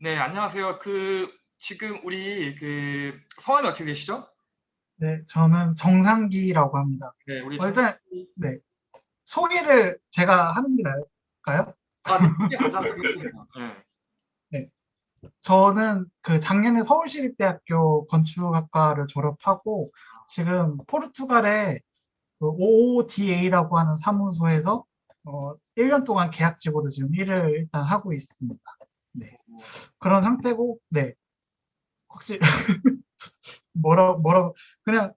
네, 안녕하세요. 그 지금 우리 그 성함이 어떻게 되시죠? 네, 저는 정상기라고 합니다. 네, 우리 어, 일단 네 소개를 제가 하는 게 나을까요? 아, 네, 감사합니다. 네. 네, 저는 그 작년에 서울시립대학교 건축학과를 졸업하고 지금 포르투갈의 그 OODA라고 하는 사무소에서 어, 1년 동안 계약직으로 지금 일을 일단 하고 있습니다. 네. 그런 상태고, 네. 혹시 뭐라 뭐라 그냥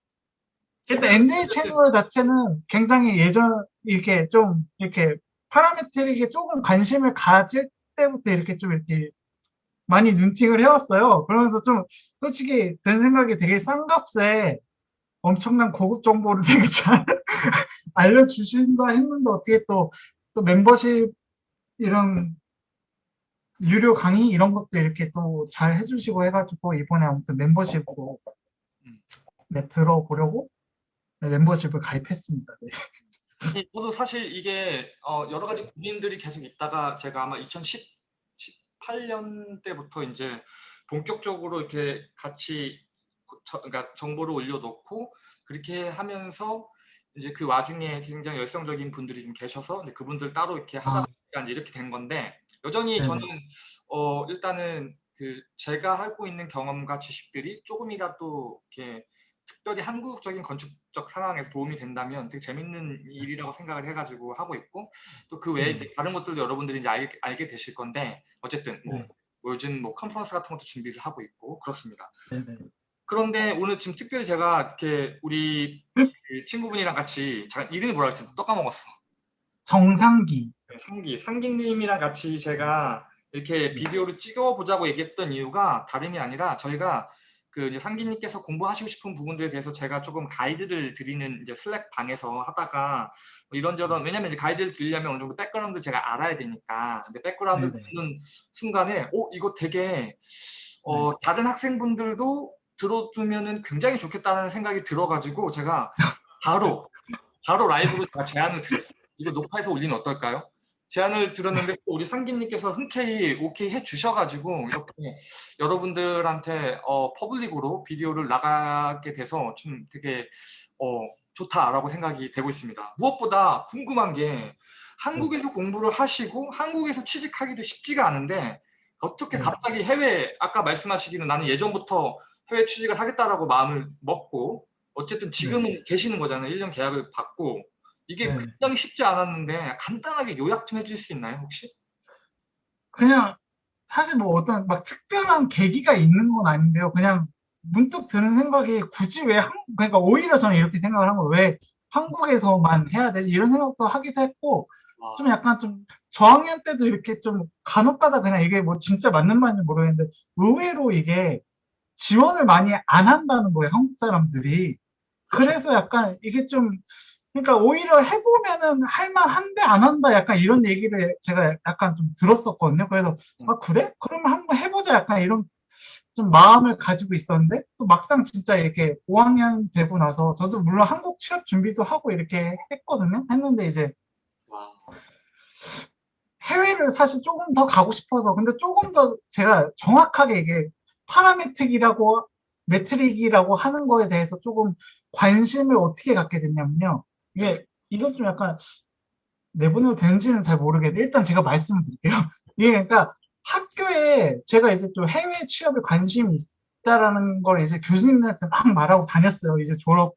일단 NJ 채널 자체는 굉장히 예전 이렇게 좀 이렇게 파라메트릭에 조금 관심을 가질 때부터 이렇게 좀 이렇게 많이 눈팅을 해왔어요. 그러면서 좀 솔직히 든 생각이 되게 싼 값에 엄청난 고급 정보를 되게 잘 알려주신다 했는데 어떻게 또, 또 멤버십 이런 유료 강의 이런 것도 이렇게 또 잘 해주시고 해가지고 이번에 아무튼 멤버십으로 네, 들어보려고 네, 멤버십을 가입했습니다. 네. 저도 사실 이게 어, 여러 가지 고민들이 계속 있다가 제가 아마 2018년 때부터 이제 본격적으로 이렇게 같이 저, 그러니까 정보를 올려놓고 그렇게 하면서 이제 그 와중에 굉장히 열성적인 분들이 좀 계셔서 그분들 따로 이렇게 하다가 아. 이렇게 된 건데 여전히 네 저는 어 일단은 그 제가 하고 있는 경험과 지식들이 조금이라도 이렇게 특별히 한국적인 건축적 상황에서 도움이 된다면 되게 재밌는 일이라고 생각을 해가지고 하고 있고 또 그 외에 이제 다른 것들도 여러분들이 이제 알게, 알게 되실 건데 어쨌든 뭐, 네. 뭐 요즘 뭐 컨퍼런스 같은 것도 준비를 하고 있고 그렇습니다. 네네. 그런데 오늘 지금 특별히 제가 이렇게 우리 그 친구분이랑 같이 잠깐 이름이 뭐라 했지? 또 까먹었어. 정상기. 네, 상기. 상기님이랑 같이 제가 이렇게 비디오를 찍어보자고 얘기했던 이유가 다름이 아니라 저희가 그 상기님께서 공부하시고 싶은 부분들에 대해서 제가 조금 가이드를 드리는 이제 Slack 방에서 하다가 뭐 이런저런 왜냐면 이제 가이드를 드리려면 어느 정도 백그라운드 제가 알아야 되니까 근데 백그라운드 듣는 순간에 어 이거 되게 어 네. 다른 학생분들도 들어주면은 굉장히 좋겠다는 생각이 들어가지고 제가 바로 바로 라이브로 제안을 드렸어요. 이거 녹화해서 올리면 어떨까요? 제안을 들었는데 우리 상기님께서 흔쾌히 오케이 해주셔가지고 이렇게 여러분들한테 어, public으로 비디오를 나가게 돼서 좀 되게 어, 좋다라고 생각이 되고 있습니다. 무엇보다 궁금한 게 한국에서 네. 공부를 하시고 한국에서 취직하기도 쉽지가 않은데 어떻게 네. 갑자기 해외 아까 말씀하시기는 나는 예전부터 해외 취직을 하겠다라고 마음을 먹고 어쨌든 지금은 네. 계시는 거잖아요. 1년 계약을 받고 이게 네. 굉장히 쉽지 않았는데 간단하게 요약 좀 해줄 수 있나요 혹시? 그냥 사실 뭐 어떤 막 특별한 계기가 있는 건 아닌데요. 그냥 문득 드는 생각이 굳이 왜 한, 그러니까 오히려 저는 이렇게 생각을 한 거예요. 왜 한국에서만 해야 되지? 이런 생각도 하기도 했고 와. 좀 약간 좀 저학년 때도 이렇게 좀 간혹 가다 그냥 이게 뭐 진짜 맞는 말인지 모르겠는데 의외로 이게 지원을 많이 안 한다는 거예요. 한국 사람들이. 그래서 약간 이게 좀 그러니까 오히려 해보면은 할만한데 안 한다 약간 이런 얘기를 제가 약간 좀 들었었거든요. 그래서 음. 아 그래? 그러면 한번 해보자 약간 이런 좀 마음을 가지고 있었는데 또 막상 진짜 이렇게 5학년 되고 나서 저도 물론 한국 취업 준비도 하고 이렇게 했거든요. 했는데 이제 해외를 사실 조금 더 가고 싶어서 근데 조금 더 제가 정확하게 이게 파라메트릭이라고 메트릭이라고 하는 거에 대해서 조금 관심을 어떻게 갖게 됐냐면요. 이게 이것 좀 약간 내보내도 되는지는 잘 모르겠는데 일단 제가 말씀을 드릴게요. 이게 그러니까 학교에 제가 이제 좀 해외 취업에 관심이 있다라는 걸 이제 교수님들한테 막 말하고 다녔어요. 이제 졸업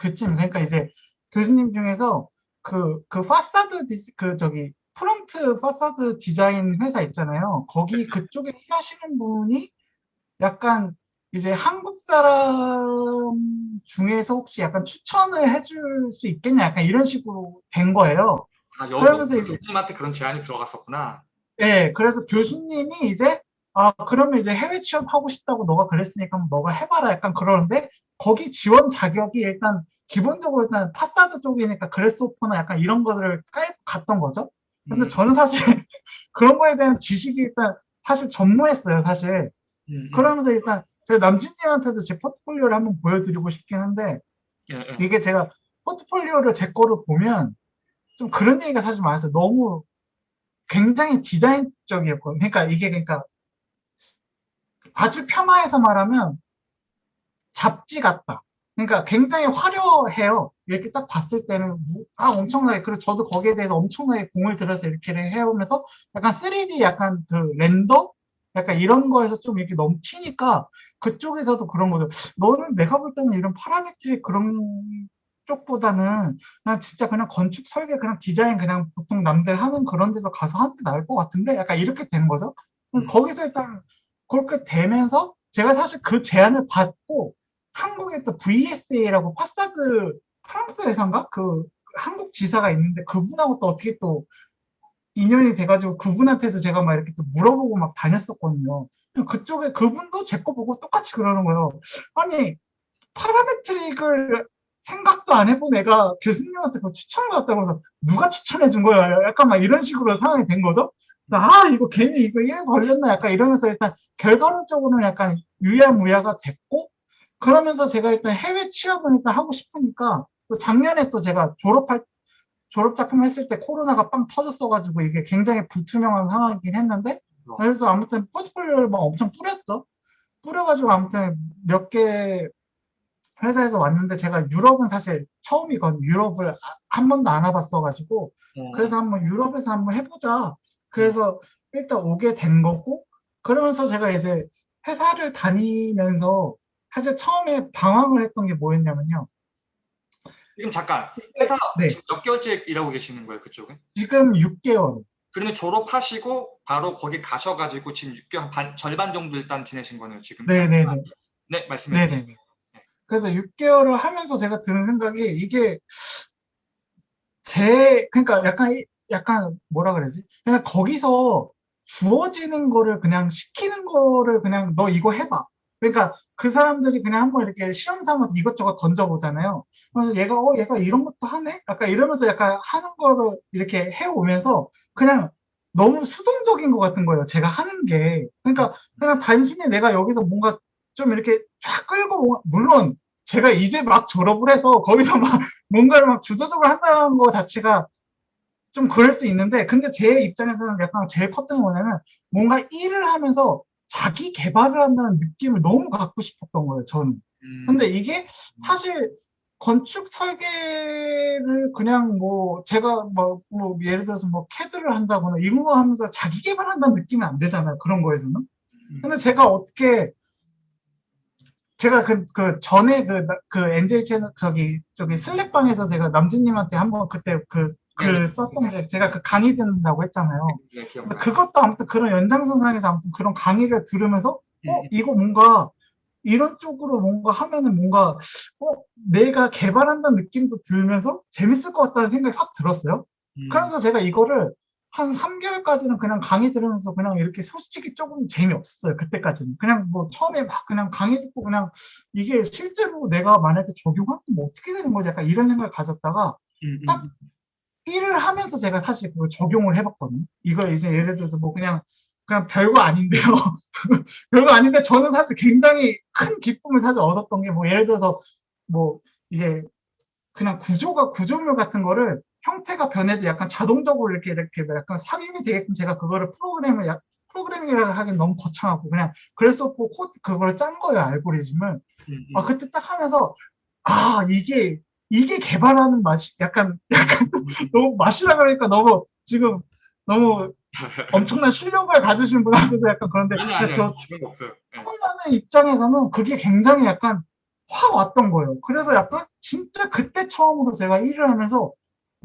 그쯤 그러니까 이제 교수님 중에서 그, 그 파사드 디스, 그 저기 front facade 디자인 회사 있잖아요. 거기 그쪽에 일하시는 분이 약간 이제 한국 사람 중에서 혹시 약간 추천을 해줄 수 있겠냐 약간 이런 식으로 된 거예요. 아, 그러면서 이제 교수님한테 그런 제안이 들어갔었구나. 네, 그래서 교수님이 이제 아 그러면 이제 해외 취업 하고 싶다고 너가 그랬으니까 너가 해봐라 약간 그러는데 거기 지원 자격이 일단 기본적으로 일단 파사드 쪽이니까 그레스오퍼나 약간 이런 것들을 깔고 갔던 거죠. 근데 음. 저는 사실 그런 거에 대한 지식이 일단 사실 전무했어요, 사실. 음, 음. 그러면서 일단 제가 남준님한테도 제 포트폴리오를 한번 보여드리고 싶긴 한데 예, 예. 이게 제가 포트폴리오를 제 거를 보면 좀 그런 얘기가 사실 많았어요. 너무 굉장히 디자인적이었거든요. 그러니까 이게 그러니까 아주 폄하해서 말하면 잡지 같다. 그러니까 굉장히 화려해요. 이렇게 딱 봤을 때는 뭐, 아 엄청나게 그리고 저도 거기에 대해서 엄청나게 공을 들여서 이렇게 해오면서 약간 3D 약간 그 render 약간 이런 거에서 좀 이렇게 너무 튀니까 그쪽에서도 그런 거죠. 너는 내가 볼 때는 이런 parametric 그런 쪽보다는 그냥 진짜 그냥 건축 설계 그냥 디자인 그냥 보통 남들 하는 그런 데서 가서 하는 게 나을 것 같은데 약간 이렇게 된 거죠. 그래서 음. 거기서 일단 그렇게 되면서 제가 사실 그 제안을 받고 한국에 또 VSA라고 파사드 프랑스 회사인가 그 한국 지사가 있는데 그분하고 또 어떻게 또 인연이 돼가지고 그분한테도 제가 막 이렇게 또 물어보고 막 다녔었거든요. 그쪽에 그분도 제 거 보고 똑같이 그러는 거예요. 아니 파라메트릭을 생각도 안 해본 애가 교수님한테 그 추천을 받다고 해서 누가 추천해 준 거야? 약간 막 이런 식으로 상황이 된 거죠. 그래서 아 이거 괜히 이거 일 걸렸나 약간 이러면서 일단 결과론적으로는 약간 유야무야가 됐고 그러면서 제가 일단 해외 취업을 일단 하고 싶으니까 또 작년에 또 제가 졸업할 졸업 작품 했을 때 코로나가 빵 터졌어가지고 이게 굉장히 불투명한 상황이긴 했는데 그래서 아무튼 포트폴리오를 막 엄청 뿌렸죠. 뿌려가지고 아무튼 몇 개 회사에서 왔는데 제가 유럽은 사실 처음이거든요. 유럽을 아- 한 번도 안 와봤어가지고 어, 그래서 한번 유럽에서 한번 해보자. 그래서 일단 오게 된 거고 그러면서 제가 이제 회사를 다니면서 사실 처음에 방황을 했던 게 뭐였냐면요. 지금 잠깐 회사 네. 지금 몇 개월째 일하고 계시는 거예요 그쪽은? 지금 6개월. 그러면 졸업하시고 바로 거기 가셔가지고 지금 6개월 반 절반 정도 일단 지내신 거네요 지금. 네네네. 네 말씀해 주세요. 네네네. 그래서 6개월을 하면서 제가 드는 생각이 이게 제 그러니까 약간 이- 약간 뭐라 그러지? 그냥 거기서 주어지는 거를 그냥 시키는 거를 그냥 너 이거 해봐. 그러니까 그 사람들이 그냥 한번 이렇게 시험 삼아서 이것저것 던져보잖아요. 그래서 얘가 어 얘가 이런 것도 하네? 약간 이러면서 약간 하는 거를 이렇게 해오면서 그냥 너무 수동적인 것 같은 거예요. 제가 하는 게. 그러니까 그냥 단순히 내가 여기서 뭔가 좀 이렇게 쫙 끌고 물론 제가 이제 막 졸업을 해서 거기서 막 뭔가를 막 주도적으로 한다는 거 자체가 좀 그럴 수 있는데 근데 제 입장에서는 약간 제일 컸던 게 뭐냐면 뭔가 일을 하면서 자기 개발을 한다는 느낌을 너무 갖고 싶었던 거예요 저는. 음, 근데 이게 사실 건축 설계를 그냥 뭐 제가 뭐, 뭐 예를 들어서 뭐 캐드를 한다거나 이런 거 하면서 자기 개발한다는 느낌이 안 되잖아요 그런 거에서는. 음. 근데 제가 어떻게 제가 그, 그 전에 그, 나- 그 NJ 채널 저기 저기 슬랙방에서 제가 남준님한테 한번 그때 그 글 네네. 썼던 게 제가 그 강의 듣는다고 했잖아요. 네. 그것도 아무튼 그런 연장선상에서 아무튼 그런 강의를 들으면서 음, 어 이거 뭔가 이런 쪽으로 뭔가 하면은 뭔가 어 내가 개발한다는 느낌도 들면서 재밌을 것 같다는 생각이 확 들었어요. 음, 그래서 제가 이거를 한 3개월까지는 그냥 강의 들으면서 그냥 이렇게 솔직히 조금 재미없었어요. 그때까지는. 그냥 뭐 처음에 막 그냥 강의 듣고 그냥 이게 실제로 내가 만약에 적용하면 뭐 어떻게 되는 거지? 약간 이런 생각을 가졌다가 음, 딱 음, 일을 하면서 제가 사실 그걸 적용을 해봤거든요. 이거 이제 예를 들어서 뭐 그냥 그냥 별거 아닌데요. 별거 아닌데 저는 사실 굉장히 큰 기쁨을 사실 얻었던 게 뭐 예를 들어서 뭐 이게 그냥 구조가 구조물 같은 거를 형태가 변해도 약간 자동적으로 이렇게 이렇게 약간 삽입이 되게끔 제가 그거를 프로그램을 약 프로그래밍이라 하긴 너무 거창하고 그냥 그래서 코드 그걸 짠 거예요 알고리즘을. 음, 음. 아 그때 딱 하면서 아 이게 이게 개발하는 맛이 약간 약간 또 너무 맛이라 그러니까 너무 지금 너무 엄청난 실력을 가지신 분한테도 약간 그런데 아니 아니 저 없어요. 네. 입장에서는 그게 굉장히 약간 확 왔던 거예요. 그래서 약간 진짜 그때 처음으로 제가 일을 하면서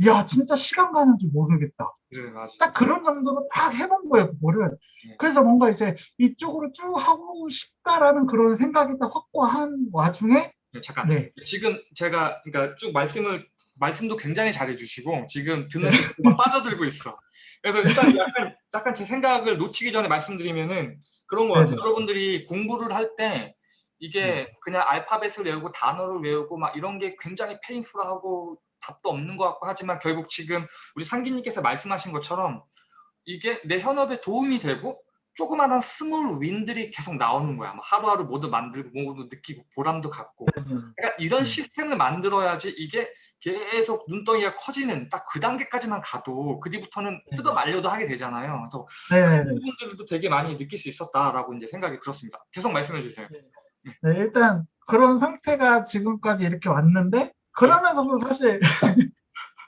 야 진짜 시간 가는 줄 모르겠다. 그래 맞아. 딱 그런 정도로 딱 해본 거예요, 그거를. 네. 그래서 뭔가 이제 이쪽으로 쭉 하고 싶다라는 그런 생각이 딱 확고한 와중에 네, 잠깐 네. 지금 제가 그러니까 쭉 말씀을 말씀도 굉장히 잘해주시고 지금 듣는 네. 막 빠져들고 있어. 그래서 일단 약간 약간 제 생각을 놓치기 전에 말씀드리면은 그런 거 같아요. 여러분들이 공부를 할 때 이게 네. 그냥 알파벳을 외우고 단어를 외우고 막 이런 게 굉장히 페인풀하고 답도 없는 것 같고 하지만 결국 지금 우리 상기님께서 말씀하신 것처럼 이게 내 현업에 도움이 되고 조그마한 small win들이 계속 나오는 거야. 뭐 하루하루 뭐도 만들고 뭐도 느끼고 보람도 갖고. 그러니까 이런 음. 시스템을 만들어야지 이게 계속 눈덩이가 커지는 딱 그 단계까지만 가도 그 뒤부터는 네. 뜯어 말려도 하게 되잖아요. 그래서 네네네. 부분들도 되게 많이 느낄 수 있었다라고 이제 생각이 들었습니다. 계속 말씀해 주세요. 네, 일단 그런 상태가 지금까지 이렇게 왔는데 그러면서도 사실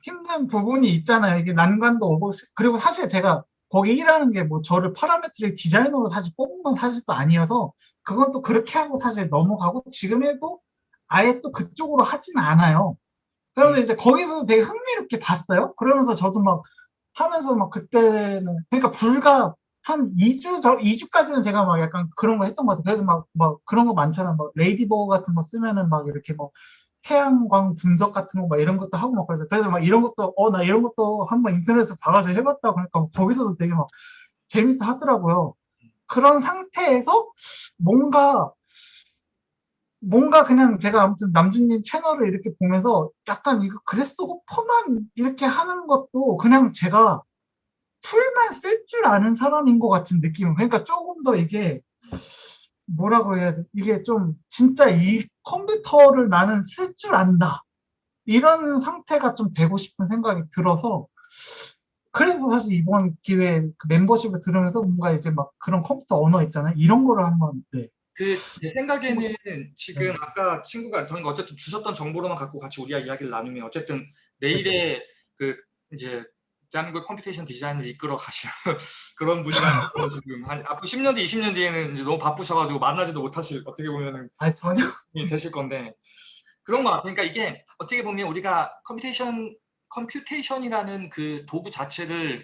힘든 부분이 있잖아요. 이게 난관도 오고 스- 그리고 사실 제가 거기 일하는 게 뭐 저를 parametric 디자이너로 사실 뽑은 건 사실 또 아니어서 그건 또 그렇게 하고 사실 넘어가고 지금 일도 아예 또 그쪽으로 하진 않아요. 그래서 이제 거기서도 되게 흥미롭게 봤어요. 그러면서 저도 막 하면서 막 그때는 그러니까 불과 한 2주 저 2주까지는 제가 막 약간 그런 거 했던 것 같아요. 그래서 막 막 그런 거 많잖아. 막 Ladybug 같은 거 쓰면은 막 이렇게 뭐 태양광 분석 같은 거 막 이런 것도 하고 막 그래서 그래서 막 이런 것도 어 나 이런 것도 한번 인터넷에서 봐가지고 해봤다 그러니까 막 거기서도 되게 막 재밌어 하더라고요. 그런 상태에서 뭔가 뭔가 그냥 제가 아무튼 남준님 채널을 이렇게 보면서 약간 이거 그래스 호퍼만 이렇게 하는 것도 그냥 제가 툴만 쓸 줄 아는 사람인 것 같은 느낌. 그러니까 조금 더 이게 뭐라고 해야 돼? 이게 좀 진짜 이 컴퓨터를 나는 쓸 줄 안다. 이런 상태가 좀 되고 싶은 생각이 들어서 그래서 사실 이번 기회에 그 멤버십을 들으면서 뭔가 이제 막 그런 컴퓨터 언어 있잖아요. 이런 거를 한번 네. 그 제 생각에는 지금 네. 아까 친구가 저희가 어쨌든 주셨던 정보로만 갖고 같이 우리가 이야기를 나누면 어쨌든 내일의 그 이제 대한민국 computation 디자인을 이끌어 가시는 그런 분이라서 지금 한 앞으로 10년 뒤, 20년 뒤에는 이제 너무 바쁘셔가지고 만나지도 못하실 어떻게 보면은 아니 전혀 되실 건데 그런 거 같아요. 그러니까 이게 어떻게 보면 우리가 computation computation이라는 그 도구 자체를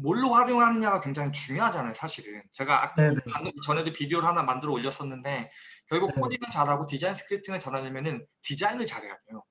뭘로 활용하느냐가 굉장히 중요하잖아요, 사실은. 제가 아까 네네. 방금 전에도 비디오를 하나 만들어 올렸었는데 결국 네. 코딩을 잘하고 디자인 scripting을 잘하려면은 디자인을 잘해야 돼요.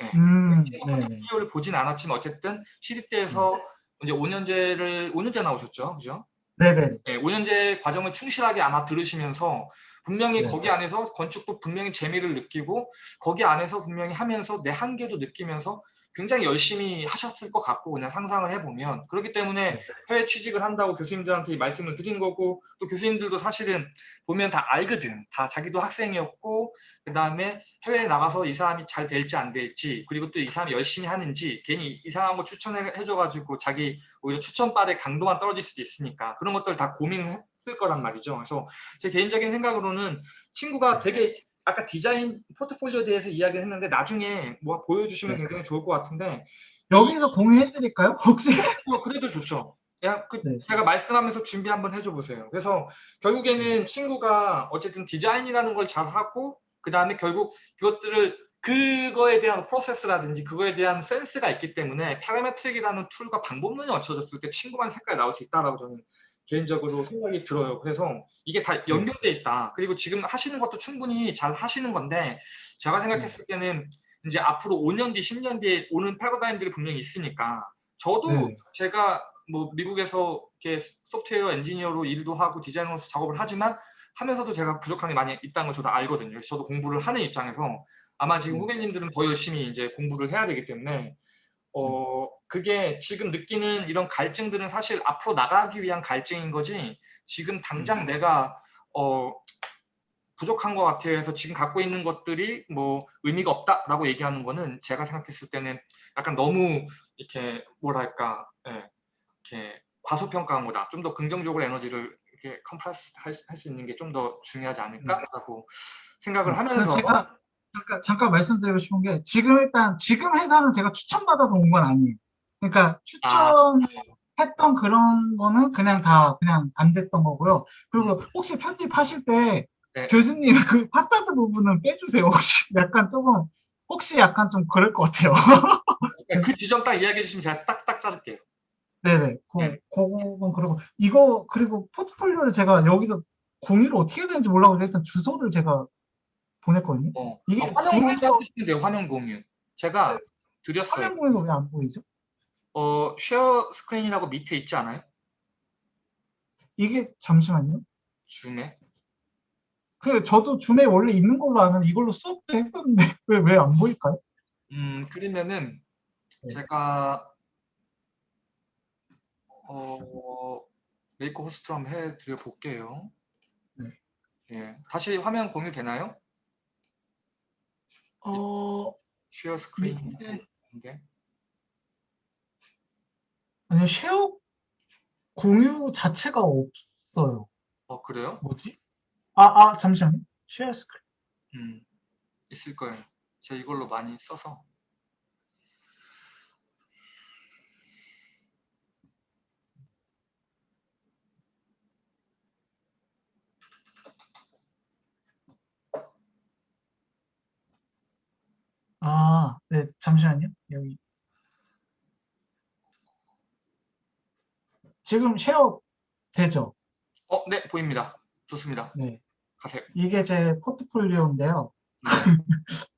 네. 음, 네. 비디오를 보진 않았지만 어쨌든 시립대에서 이제 5년제를 5년제 나오셨죠, 그죠? 네네. 예, 5년제 과정을 충실하게 아마 들으시면서 분명히 네. 거기 안에서 건축도 분명히 재미를 느끼고 거기 안에서 분명히 하면서 내 한계도 느끼면서 굉장히 열심히 하셨을 것 같고 그냥 상상을 해보면 그렇기 때문에 네. 해외 취직을 한다고 교수님들한테 이 말씀을 드린 거고 또 교수님들도 사실은 보면 다 알거든 다 자기도 학생이었고 그 다음에 해외에 나가서 이 사람이 잘 될지 안 될지 그리고 또 이 사람이 열심히 하는지 괜히 이상한 거 추천해줘가지고 자기 오히려 추천발의 강도만 떨어질 수도 있으니까 그런 것들 다 고민을 했을 거란 말이죠. 그래서 제 개인적인 생각으로는 친구가 되게 아까 디자인 포트폴리오에 대해서 이야기를 했는데 나중에 뭐 보여주시면 네. 굉장히 좋을 것 같은데 여기서 공유해드릴까요? 혹시? 뭐 그래도 좋죠. 야, 그 네. 제가 말씀하면서 준비 한번 해줘 보세요. 그래서 결국에는 친구가 어쨌든 디자인이라는 걸 잘하고 그 다음에 결국 그것들을 그거에 대한 프로세스라든지 그거에 대한 센스가 있기 때문에 parametric이라는 tool과 방법론이 맞춰졌을 때 친구만의 색깔이 나올 수 있다라고 저는 개인적으로 생각이 들어요. 그래서 이게 다 연결돼 있다. 그리고 지금 하시는 것도 충분히 잘 하시는 건데 제가 생각했을 때는 이제 앞으로 5년 뒤, 10년 뒤에 오는 패러다임들이 분명히 있으니까 저도 네. 제가 뭐 미국에서 이렇게 소프트웨어 엔지니어로 일도 하고 디자이너로서 작업을 하지만 하면서도 제가 부족한 게 많이 있다는 걸 저도 알거든요. 그래서 저도 공부를 하는 입장에서 아마 지금 음. 후배님들은 더 열심히 이제 공부를 해야 되기 때문에 어 그게 지금 느끼는 이런 갈증들은 사실 앞으로 나가기 위한 갈증인 거지 지금 당장 내가 어 부족한 것 같아요 해서 지금 갖고 있는 것들이 뭐 의미가 없다라고 얘기하는 거는 제가 생각했을 때는 약간 너무 이렇게 뭐랄까 예, 이렇게 과소평가한 거다. 좀 더 긍정적으로 에너지를 이렇게 compress 할 수 있는 게 좀 더 중요하지 않을까라고 생각을 그래서 하면서 제가 잠깐, 잠깐 말씀드리고 싶은 게 지금 일단 지금 회사는 제가 추천받아서 온 건 아니에요. 그러니까 추천했던 그런 거는 그냥 다 그냥 안 됐던 거고요. 그리고 혹시 편집하실 때 네. 교수님 그 파사드 부분은 빼주세요. 혹시 약간 조금 혹시 약간 좀 그럴 것 같아요. 그러니까 그 지점 딱 이야기해 주시면 제가 딱딱 자를게요. 네네. 그, 네. 그건 그러고 이거 그리고 포트폴리오를 제가 여기서 공유를 어떻게 해야 되는지 몰라가지고 일단 주소를 제가 보냈거든요. 어. 이게 아, 화면 공유 돼요. 화면 공유. 제가 드렸어요. 화면 공유가 왜 안 보이죠? 어, share screen이라고 밑에 있지 않아요? 이게 잠시만요. 줌에. 그 저도 줌에 원래 있는 걸로 아는 이걸로 수업도 했었는데 왜 왜 안 보일까요? 음, 그러면은 네. 제가 어 make a host로 한번 해드려 볼게요. 네. 예, 다시 화면 공유 되나요? 어, share screen 네. 공개. 아니요, share 공유 자체가 없어요. 어 그래요? 뭐지? 아, 아, 잠시만요. share screen. 음, 있을 거예요. 제가 이걸로 많이 써서. 아, 네, 잠시만요. 여기. 지금 쉐어 되죠? 어, 네, 보입니다. 좋습니다. 네. 가세요. 이게 제 포트폴리오인데요. 네.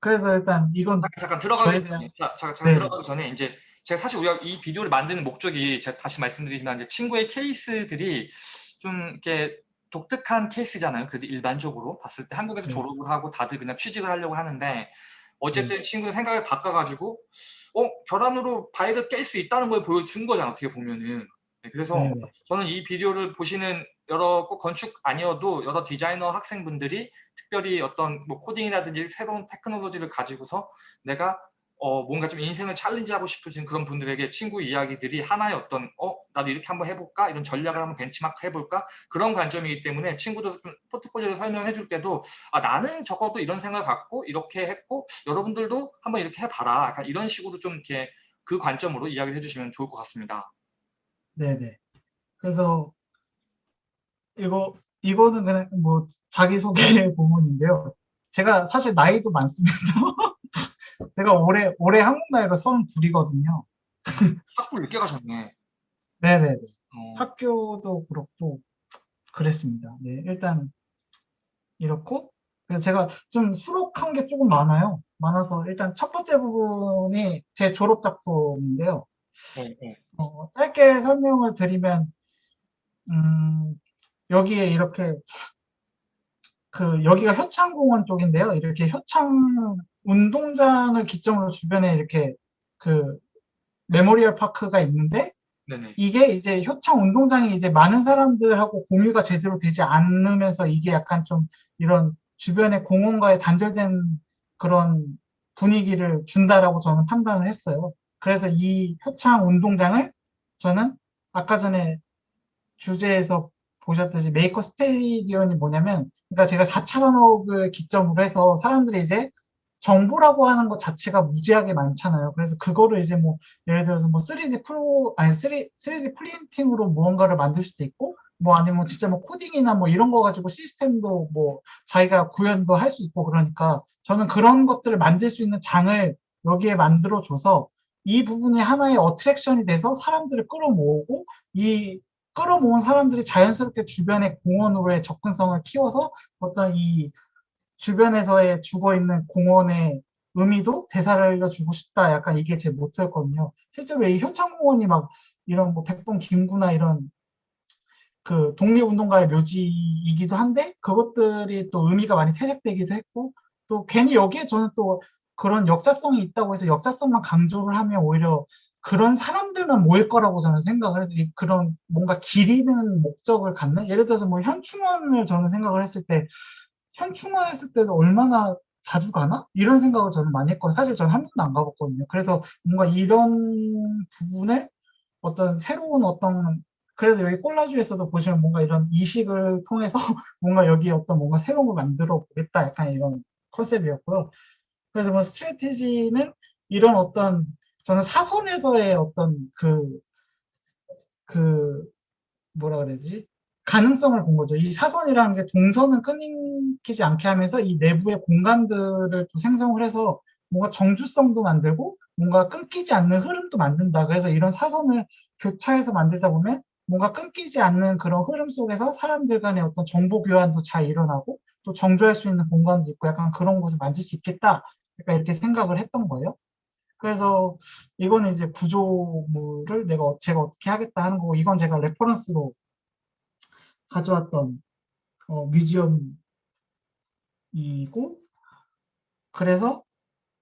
그래서 일단 이건 잠깐, 잠깐 들어가기 전에, 자, 잠깐, 잠깐 네. 들어가기 전에 이제 제가 사실 우리가 이 비디오를 만드는 목적이 제가 다시 말씀드리지만 이제 친구의 케이스들이 좀 이렇게 독특한 케이스잖아요. 그래도 일반적으로 봤을 때 한국에서 네. 졸업을 하고 다들 그냥 취직을 하려고 하는데 어쨌든 친구의 생각을 바꿔가지고 어 계란으로 바위를 깰 수 있다는 걸 보여준 거잖아 어떻게 보면은. 네, 그래서 네, 네. 저는 이 비디오를 보시는 여러 꼭 건축 아니어도 여러 디자이너 학생분들이 특별히 어떤 뭐 코딩이라든지 새로운 테크놀로지를 가지고서 내가 어 뭔가 좀 인생을 challenge하고 싶으신 그런 분들에게 친구 이야기들이 하나의 어떤 어 나도 이렇게 한번 해볼까 이런 전략을 한번 벤치마크 해볼까 그런 관점이기 때문에 친구들 좀 포트폴리오를 설명해 줄 때도 아 나는 적어도 이런 생각을 갖고 이렇게 했고 여러분들도 한번 이렇게 해봐라 약간 이런 식으로 좀 이렇게 그 관점으로 이야기를 해주시면 좋을 것 같습니다. 네네. 그래서 이거 이거는 그냥 뭐 자기 소개 부분인데요. 제가 사실 나이도 많습니다. 제가 올해 올해 한국 나이가 32이거든요. 학부 늦게 가셨네. 네네네. 어, 학교도 그렇고 그랬습니다. 네, 일단 이렇고 그래서 제가 좀 수록한 게 조금 많아요. 많아서 일단 첫 번째 부분이 제 졸업 작품인데요. 네, 네. 어, 짧게 설명을 드리면 음, 여기에 이렇게 그 여기가 효창공원 쪽인데요. 이렇게 효창 운동장을 기점으로 주변에 이렇게 그 memorial park가 있는데 네네. 이게 이제 효창 운동장이 이제 많은 사람들하고 공유가 제대로 되지 않으면서 이게 약간 좀 이런 주변의 공원과의 단절된 그런 분위기를 준다라고 저는 판단을 했어요. 그래서 이 효창 운동장을 저는 아까 전에 주제에서 보셨듯이 maker stadium이 뭐냐면 그러니까 제가 4차 산업을 기점으로 해서 사람들이 이제 정보라고 하는 것 자체가 무지하게 많잖아요. 그래서 그거를 이제 뭐 예를 들어서 뭐 3D 프로 아니 3, 3D 프린팅으로 무언가를 만들 수도 있고 뭐 아니면 진짜 뭐 코딩이나 뭐 이런 거 가지고 시스템도 뭐 자기가 구현도 할 수 있고 그러니까 저는 그런 것들을 만들 수 있는 장을 여기에 만들어 줘서 이 부분이 하나의 attraction이 돼서 사람들을 끌어모으고 이 끌어모은 사람들이 자연스럽게 주변의 공원으로의 접근성을 키워서 어떤 이 주변에서의 죽어 있는 공원의 의미도 되살려 주고 싶다. 약간 이게 제 모토였거든요. 실제로 이 효창공원이 막 이런 뭐 백봉 김구나 이런 그 독립운동가의 묘지이기도 한데 그것들이 또 의미가 많이 퇴색되기도 했고 또 괜히 여기에 저는 또 그런 역사성이 있다고 해서 역사성만 강조를 하면 오히려 그런 사람들만 모일 거라고 저는 생각을 해서 이 그런 뭔가 기리는 목적을 갖는 예를 들어서 뭐 현충원을 저는 생각을 했을 때 현충원 했을 때도 얼마나 자주 가나? 이런 생각을 저는 많이 했거든요. 사실 저는 한 번도 안 가봤거든요. 그래서 뭔가 이런 부분에 어떤 새로운 어떤 그래서 여기 콜라주에서도 보시면 뭔가 이런 이식을 통해서 뭔가 여기 어떤 뭔가 새로운 걸 만들어 보겠다 약간 이런 컨셉이었고요. 그래서 뭐 스트레티지는 이런 어떤 저는 사선에서의 어떤 그, 그, 뭐라 그래야지? 가능성을 본 거죠. 이 사선이라는 게 동선은 끊기지 않게 하면서 이 내부의 공간들을 또 생성을 해서 뭔가 정주성도 만들고 뭔가 끊기지 않는 흐름도 만든다. 그래서 이런 사선을 교차해서 만들다 보면 뭔가 끊기지 않는 그런 흐름 속에서 사람들 간의 어떤 정보 교환도 잘 일어나고 또 정조할 수 있는 공간도 있고 약간 그런 곳을 만들 수 있겠다. 약간 이렇게 생각을 했던 거예요. 그래서 이거는 이제 구조물을 내가 어- 제가 어떻게 하겠다 하는 거고 이건 제가 reference로 가져왔던 어, museum이고 그래서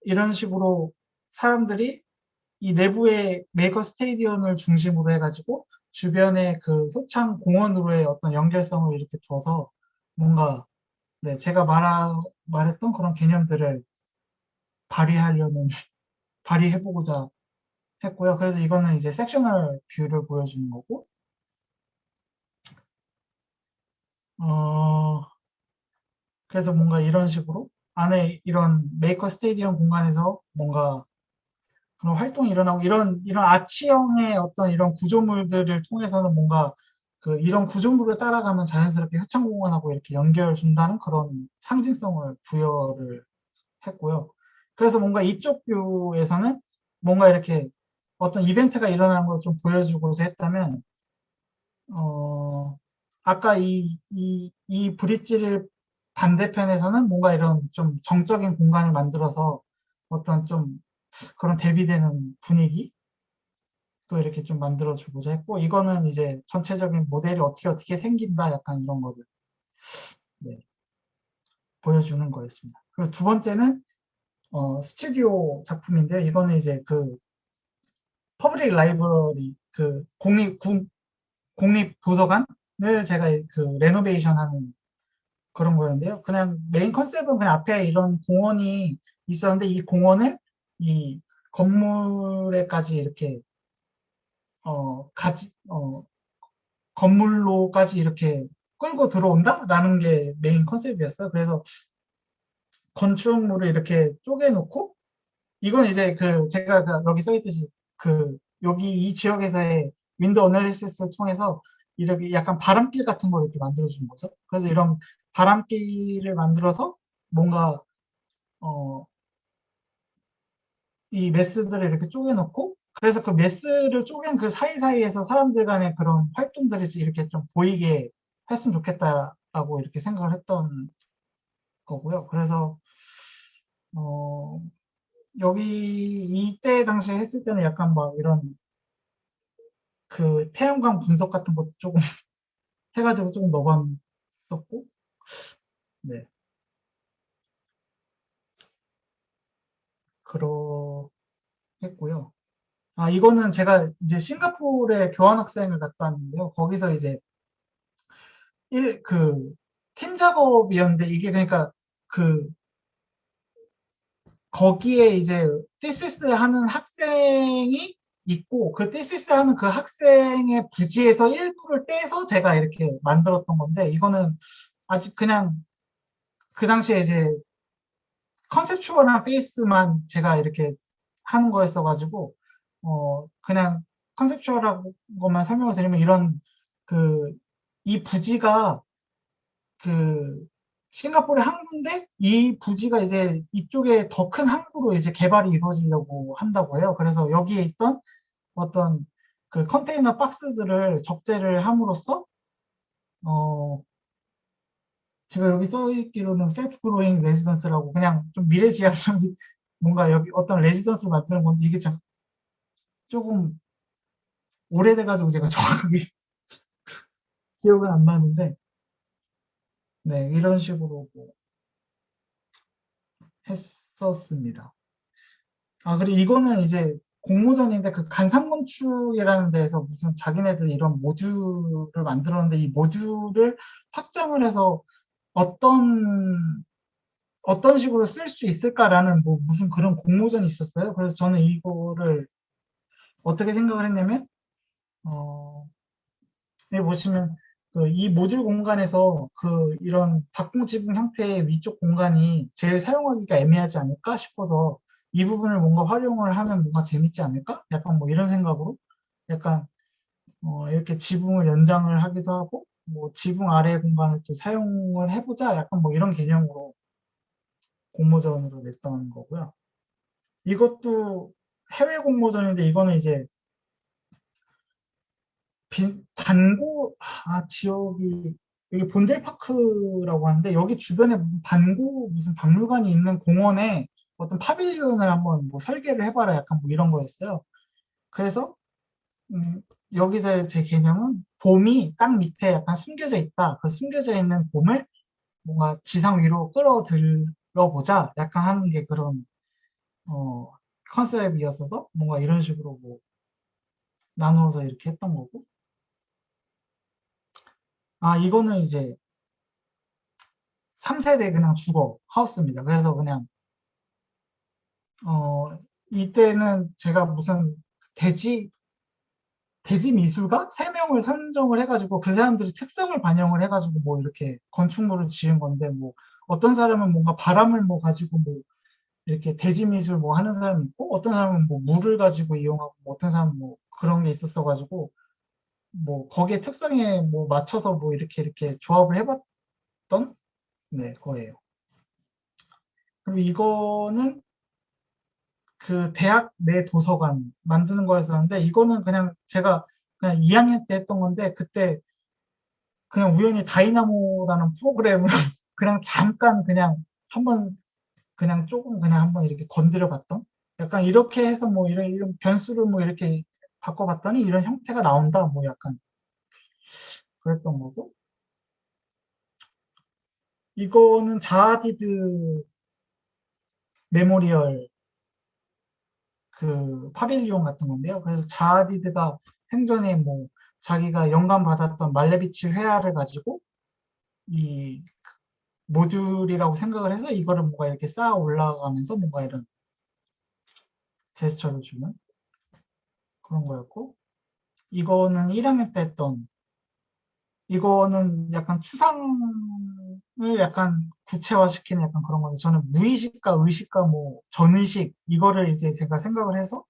이런 식으로 사람들이 이 내부의 maker stadium을 중심으로 해가지고 주변에 그 효창 공원으로의 어떤 연결성을 이렇게 둬서 뭔가 네, 제가 말하, 말했던 그런 개념들을 발휘하려는 발휘해보고자 했고요. 그래서 이거는 이제 sectional view를 보여주는 거고 어, 그래서 뭔가 이런 식으로 안에 이런 maker stadium 공간에서 뭔가 그런 활동이 일어나고 이런 이런 아치형의 어떤 이런 구조물들을 통해서는 뭔가 그 이런 구조물을 따라가면 자연스럽게 효창공원하고 이렇게 연결 준다는 그런 상징성을 부여를 했고요. 그래서 뭔가 이쪽 뷰에서는 뭔가 이렇게 어떤 이벤트가 일어나는 걸 좀 보여주고자 했다면 어 아까 이, 이, 이 브릿지를 반대편에서는 뭔가 이런 좀 정적인 공간을 만들어서 어떤 좀 그런 대비되는 분위기 또 이렇게 좀 만들어 주고자 했고 이거는 이제 전체적인 모델이 어떻게 어떻게 생긴다 약간 이런 거를 네, 보여주는 거였습니다. 그리고 두 번째는 어, 스튜디오 작품인데요. 이거는 이제 그 public library 그 공립 국, 공립 도서관을 제가 그 renovation 하는 그런 거였는데요. 그냥 main concept은 그냥 앞에 이런 공원이 있었는데 이 공원을 이 건물에까지 이렇게 어 가지 어 건물로까지 이렇게 끌고 들어온다라는 게 main concept이었어요. 그래서 건축물을 이렇게 쪼개놓고 이건 이제 그 제가 그 여기 써있듯이 그 여기 이 지역에서의 wind analysis를 통해서 이렇게 약간 바람길 같은 걸 이렇게 만들어 주는 거죠. 그래서 이런 바람길을 만들어서 뭔가 어, 이 mass들을 이렇게 쪼개놓고 그래서 그 mass를 쪼갠 그 사이사이에서 사람들 간의 그런 활동들이 이렇게 좀 보이게 했으면 좋겠다라고 이렇게 생각을 했던 거고요. 그래서 어, 여기 이때 당시에 했을 때는 약간 막 이런 그 태양광 분석 같은 것도 조금 해가지고 조금 넣어봤었고 네. 그러했고요. 아, 이거는 제가 이제 싱가포르에 교환학생을 갔다 왔는데요. 거기서 이제 일, 그, 팀 작업이었는데 이게 그러니까 그, 거기에 이제 thesis 하는 학생이 있고 그 thesis 하는 그 학생의 부지에서 일부를 떼서 제가 이렇게 만들었던 건데 이거는 아직 그냥 그 당시에 이제 컨셉추얼한 페이스만 제가 이렇게 하는 거였어가지고 어 그냥 conceptual한 것만 설명을 드리면 이런 그 이 부지가 그 싱가포르의 항구인데 이 부지가 이제 이쪽에 더 큰 항구로 이제 개발이 이루어지려고 한다고 해요. 그래서 여기에 있던 어떤 그 컨테이너 박스들을 적재를 함으로써 어 제가 여기 써있기로는 self growing residence라고 그냥 좀 미래지향적 뭔가 여기 어떤 레지던스를 만드는 건데 이게 참 조금 오래돼가지고 제가 정확하게 기억은 안 나는데 네 이런 식으로 뭐 했었습니다. 아 그리고 이거는 이제 공모전인데 그 간상건축이라는 데에서 무슨 자기네들 이런 모듈을 만들었는데 이 모듈을 확장을 해서 어떤 어떤 식으로 쓸 수 있을까라는 뭐 무슨 그런 공모전이 있었어요. 그래서 저는 이거를 어떻게 생각을 했냐면 어, 여기 보시면 그 이 모듈 공간에서 그 이런 박공 지붕 형태의 위쪽 공간이 제일 사용하기가 애매하지 않을까 싶어서 이 부분을 뭔가 활용을 하면 뭔가 재밌지 않을까? 약간 뭐 이런 생각으로 약간 어, 이렇게 지붕을 연장을 하기도 하고 뭐 지붕 아래 공간을 또 사용을 해보자 약간 뭐 이런 개념으로 공모전으로 냈던 거고요. 이것도 해외 공모전인데 이거는 이제 빈, 반고 아 지역이 여기 본델파크라고 하는데 여기 주변에 반고 무슨 박물관이 있는 공원에 어떤 파빌리온을 한번 뭐 설계를 해봐라 약간 뭐 이런 거였어요. 그래서 음, 여기서의 제 개념은 봄이 땅 밑에 약간 숨겨져 있다. 그 숨겨져 있는 봄을 뭔가 지상 위로 끌어들여 보자. 약간 하는 게 그런 어, 컨셉이었어서 뭔가 이런 식으로 뭐 나누어서 이렇게 했던 거고 아, 이거는 이제 3세대 그냥 주거 하우스입니다. 그래서 그냥 어, 이때는 제가 무슨 대지 대지 미술가 세 명을 선정을 해가지고 그 사람들의 특성을 반영을 해가지고 뭐 이렇게 건축물을 지은 건데 뭐 어떤 사람은 뭔가 바람을 뭐 가지고 뭐 이렇게 대지 미술 뭐 하는 사람이 있고 어떤 사람은 뭐 물을 가지고 이용하고 뭐 어떤 사람은 뭐 그런 게 있었어 가지고 뭐 거기에 특성에 뭐 맞춰서 뭐 이렇게 이렇게 조합을 해봤던 네 거예요. 그리고 이거는 그 대학 내 도서관 만드는 거였었는데 이거는 그냥 제가 그냥 2학년 때 했던 건데 그때 그냥 우연히 다이나모라는 프로그램을 그냥 잠깐 그냥 한번 그냥 조금 그냥 한번 이렇게 건드려 봤던 약간 이렇게 해서 뭐 이런 이런 변수를 뭐 이렇게 바꿔봤더니 이런 형태가 나온다 뭐 약간 그랬던 거고 이거는 자하 하디드 memorial 그 pavilion 같은 건데요. 그래서 자하 하디드가 생전에 뭐 자기가 영감 받았던 말레비치 회화를 가지고 이 모듈이라고 생각을 해서 이거를 뭔가 이렇게 쌓아 올라가면서 뭔가 이런 제스처를 주는 그런 거였고 이거는 1학년 때 했던 이거는 약간 추상을 약간 구체화시키는 약간 그런 건데 저는 무의식과 의식과 뭐 전의식 이거를 이제 제가 생각을 해서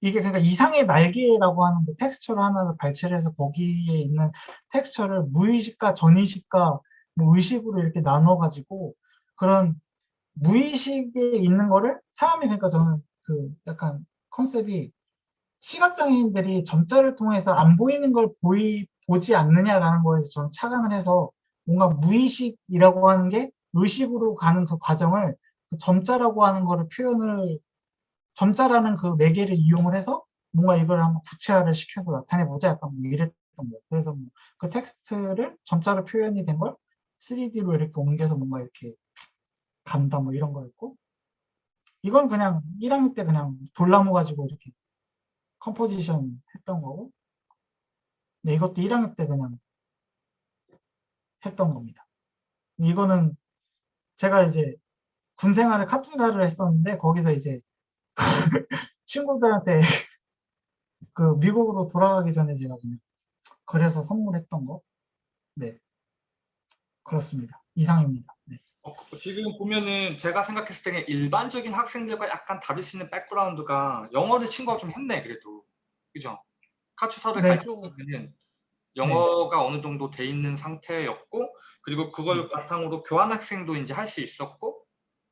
이게 그러니까 이상의 날개라고 하는 그 텍스처를 하나를 발췌를 해서 거기에 있는 텍스처를 무의식과 전의식과 뭐 의식으로 이렇게 나눠 가지고 그런 무의식에 있는 거를 사람이 그러니까 저는 그 약간 컨셉이 시각장애인들이 점자를 통해서 안 보이는 걸 보이 보지 않느냐라는 거에서 저는 착안을 해서 뭔가 무의식이라고 하는 게 의식으로 가는 그 과정을 그 점자라고 하는 거를 표현을 점자라는 그 매개를 이용을 해서 뭔가 이걸 한번 구체화를 시켜서 나타내보자 약간 뭐 이랬던 거예요. 그래서 뭐 그 텍스트를 점자로 표현이 된 걸 3D로 이렇게 옮겨서 뭔가 이렇게 간다 뭐 이런 거였고 이건 그냥 1학년 때 그냥 돌나무 가지고 이렇게 컴포지션 했던 거고 네, 이것도 1학년 때 그냥 했던 겁니다. 이거는 제가 이제 군 생활을 카투사를 했었는데 거기서 이제 친구들한테 그 미국으로 돌아가기 전에 제가 그냥 그래서 선물했던 거. 네. 그렇습니다. 이상입니다. 네. 어, 지금 보면은 제가 생각했을 때는 일반적인 학생들과 약간 다를 수 있는 백그라운드가 영어를 친구가 좀 했네 그래도 그죠? 카츠사를 네. 가르치면은 영어가 어느 정도 돼 있는 상태였고 그리고 그걸 바탕으로 교환 학생도 이제 할 수 있었고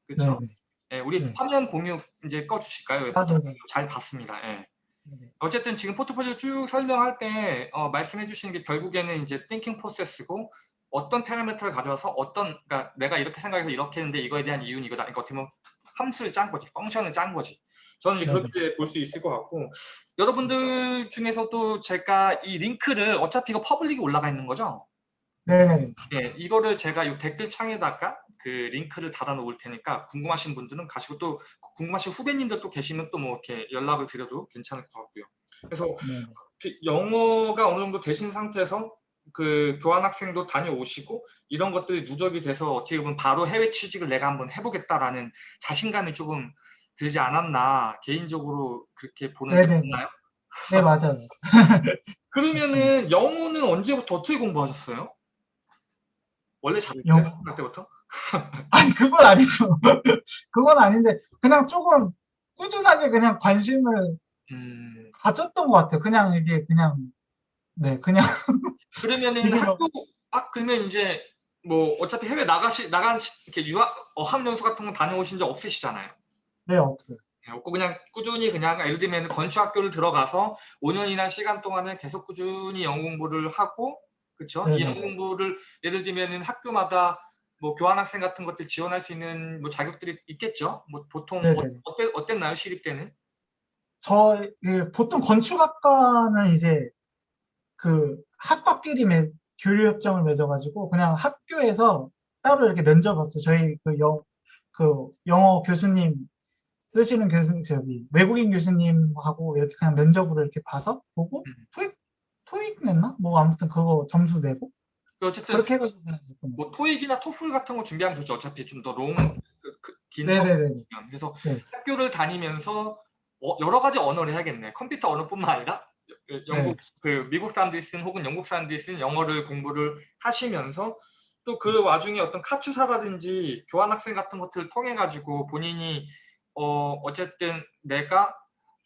네. 그렇죠? 네. 예, 우리 네. 화면 공유 이제 꺼주실까요? 아, 네네. 잘 봤습니다. 예. 네. 어쨌든 지금 포트폴리오 쭉 설명할 때 어, 말씀해 주시는 게 결국에는 이제 thinking process고 어떤 파라미터를 가져와서 어떤 그러니까 내가 이렇게 생각해서 이렇게 했는데 이거에 대한 이유는 이거다. 그러니까 어떻게 보면 함수를 짠 거지. function을 짠 거지. 저는. 그렇게 볼 수 있을 것 같고 여러분들 중에서도 제가 이 링크를 어차피 이거 public이 올라가 있는 거죠? 네네. 예, 이거를 제가 이 댓글 창에다가 그 링크를 달아 놓을 테니까 궁금하신 분들은 가시고 또 궁금하신 후배님들 또 계시면 또 뭐 이렇게 연락을 드려도 괜찮을 것 같고요. 그래서 네. 그 영어가 어느 정도 되신 상태에서 그 교환 학생도 다녀오시고 이런 것들이 누적이 돼서 어떻게 보면 바로 해외 취직을 내가 한번 해보겠다라는 자신감이 조금 들지 않았나 개인적으로 그렇게 보는데 네네. 맞나요? 네, 맞아요. 그러면은 영어는 언제부터 어떻게 공부하셨어요? 원래 잘했어요? 영어? 할 때부터? 아니, 그건 아니죠. 그건 아닌데, 그냥 조금 꾸준하게 그냥 관심을 음, 가졌던 것 같아요. 그냥 이게 그냥, 네, 그냥, 그러면은 뭐- 학교 아 그러면 이제 뭐 어차피 해외 나가시 나간 시- 이렇게 유학 어학 연수 같은 거 다녀오신 적 없으시잖아요. 네, 없어요. 예, 없고 그냥 꾸준히 그냥 예를 들면 건축학교를 들어가서 5년이나 시간 동안에 계속 꾸준히 영어 공부를 하고 그렇죠? 이 네네. 영어 공부를 예를 들면은 학교마다 뭐 교환학생 같은 것들 지원할 수 있는 뭐 자격들이 있겠죠? 뭐 보통 네네. 어, 어땠, 어땠나요 시립 때는? 저, 그 보통 건축학과는 이제 그 학과끼리 맺, 교류 협정을 맺어가지고 그냥 학교에서 따로 이렇게 면접 봤어요. 저희 그 영, 그 영어 교수님 쓰시는 교수님, 저기 외국인 교수님하고 이렇게 그냥 면접으로 이렇게 봐서 보고 음. 토익, 토익 냈나? 뭐 아무튼 그거 점수 내고 어쨌든 그렇게 해가지고 그냥. 뭐 토익이나 토플 같은 거 준비하면 좋죠. 어차피 좀 더롱긴 네네네. 그래서 네. 학교를 다니면서 어, 여러 가지 언어를 해야겠네. 컴퓨터 언어뿐만 아니라 여- 영국 그 미국 사람들이 쓴 혹은 영국 사람들이 쓴 영어를 공부를 하시면서 또 그 와중에 어떤 카투사라든지 교환학생 같은 것들을 통해 가지고 본인이 어 어쨌든 내가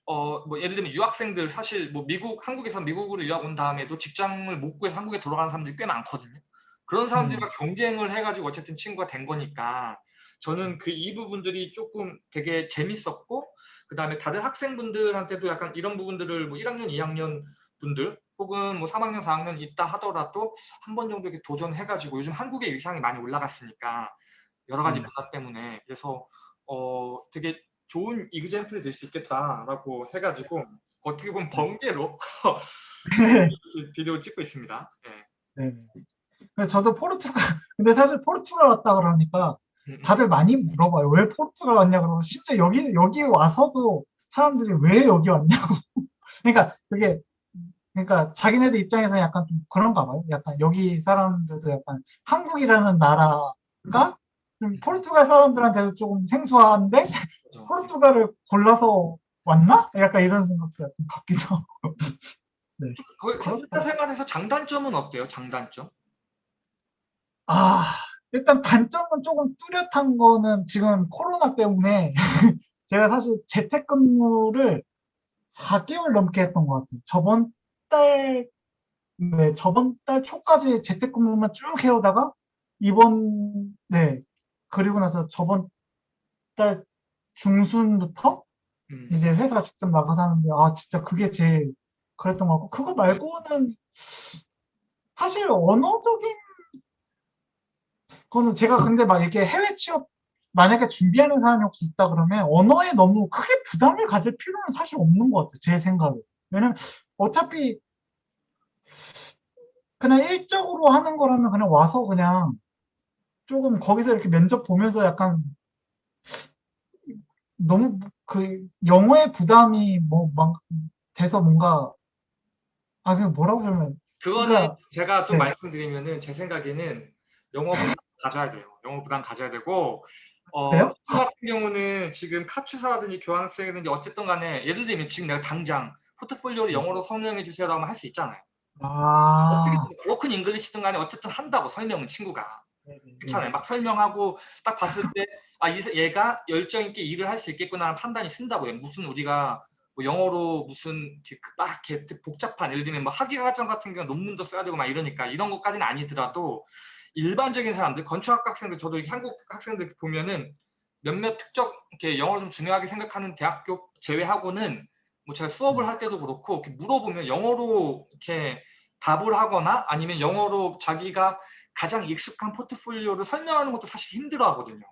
어 뭐 예를 들면 유학생들 사실 뭐 미국 한국에서 미국으로 유학 온 다음에도 직장을 못 구해서 한국에 돌아가는 사람들이 꽤 많거든요. 그런 사람들과 경쟁을 해가지고 어쨌든 친구가 된 거니까 저는 그 이 부분들이 조금 되게 재밌었고 그 다음에 다른 학생분들한테도 약간 이런 부분들을 뭐 1학년, 2학년 분들 혹은 뭐 3학년, 4학년 있다 하더라도 한 번 정도 이렇게 도전해가지고 요즘 한국의 위상이 많이 올라갔으니까 여러 가지 음. 문화 때문에 그래서 어 되게 좋은 이그젠플이 될 수 있겠다라고 해가지고 어떻게 보면 번개로 이렇게 비디오 찍고 있습니다. 예. 네. 그래서 저도 포르투갈 근데 사실 포르투갈 왔다 그러니까. 다들 많이 물어봐요. 왜 포르투갈 왔냐 그러면 심지어 여기 여기 와서도 사람들이 왜 여기 왔냐고. 그러니까 그게 그러니까 자기네들 입장에서 약간 좀 그런가 봐요. 약간 여기 사람들도 약간 한국이라는 나라가 좀 포르투갈 사람들한테도 조금 생소한데 그렇죠. 포르투갈을 골라서 왔나? 약간 이런 생각도 약간 갖기도 하고. 거기 컴퓨터 생활에서 장단점은 어때요? 장단점? 아, 일단 단점은 조금 뚜렷한 거는 지금 코로나 때문에 제가 사실 재택근무를 4개월 넘게 했던 것 같아요. 저번 달, 네, 저번 달 초까지 재택근무만 쭉 해오다가 이번, 네, 그리고 나서 저번 달 중순부터 음. 이제 회사 직접 나가서 하는데, 아, 진짜 그게 제일 그랬던 것 같고, 그거 말고는 사실 언어적인 거는 제가 근데 막 이렇게 해외 취업 만약에 준비하는 사람이 혹시 있다 그러면 언어에 너무 크게 부담을 가질 필요는 사실 없는 것 같아요. 제 생각에서. 왜냐면 어차피 그냥 일적으로 하는 거라면 그냥 와서 그냥 조금 거기서 이렇게 면접 보면서 약간 너무 그 영어의 부담이 뭐 막 돼서 뭔가 아 그냥 뭐라고 설명 그거는 그러니까- 제가 좀 네. 말씀드리면은 제 생각에는 영어 부담 가져야 돼요. 영어 부담 가져야 되고 어, 그래요? 저 같은 경우는 지금 카투사라든지 교환학생이든지 어쨌든 간에 예를 들면 지금 내가 당장 포트폴리오를 영어로 설명해 주세요라고 하면 할 수 있잖아요. 아 broken English든 간에 어쨌든 한다고 설명은 친구가. 네. 그렇잖아요. 막 설명하고 딱 봤을 때 아, 얘가 열정 있게 일을 할 수 있겠구나 하는 판단이 쓴다고요. 무슨 우리가 뭐 영어로 무슨 이렇게 막 이렇게 복잡한 예를 들면 뭐 학위 과정 같은 경우 논문도 써야 되고 막 이러니까 이런 것까지는 아니더라도 일반적인 사람들 건축학 학생들 저도 한국 학생들 보면은 몇몇 특정 이렇게 영어를 좀 중요하게 생각하는 대학교 제외하고는 뭐 제가 수업을 할 때도 그렇고 이렇게 물어보면 영어로 이렇게 답을 하거나 아니면 영어로 자기가 가장 익숙한 포트폴리오를 설명하는 것도 사실 힘들어 하거든요.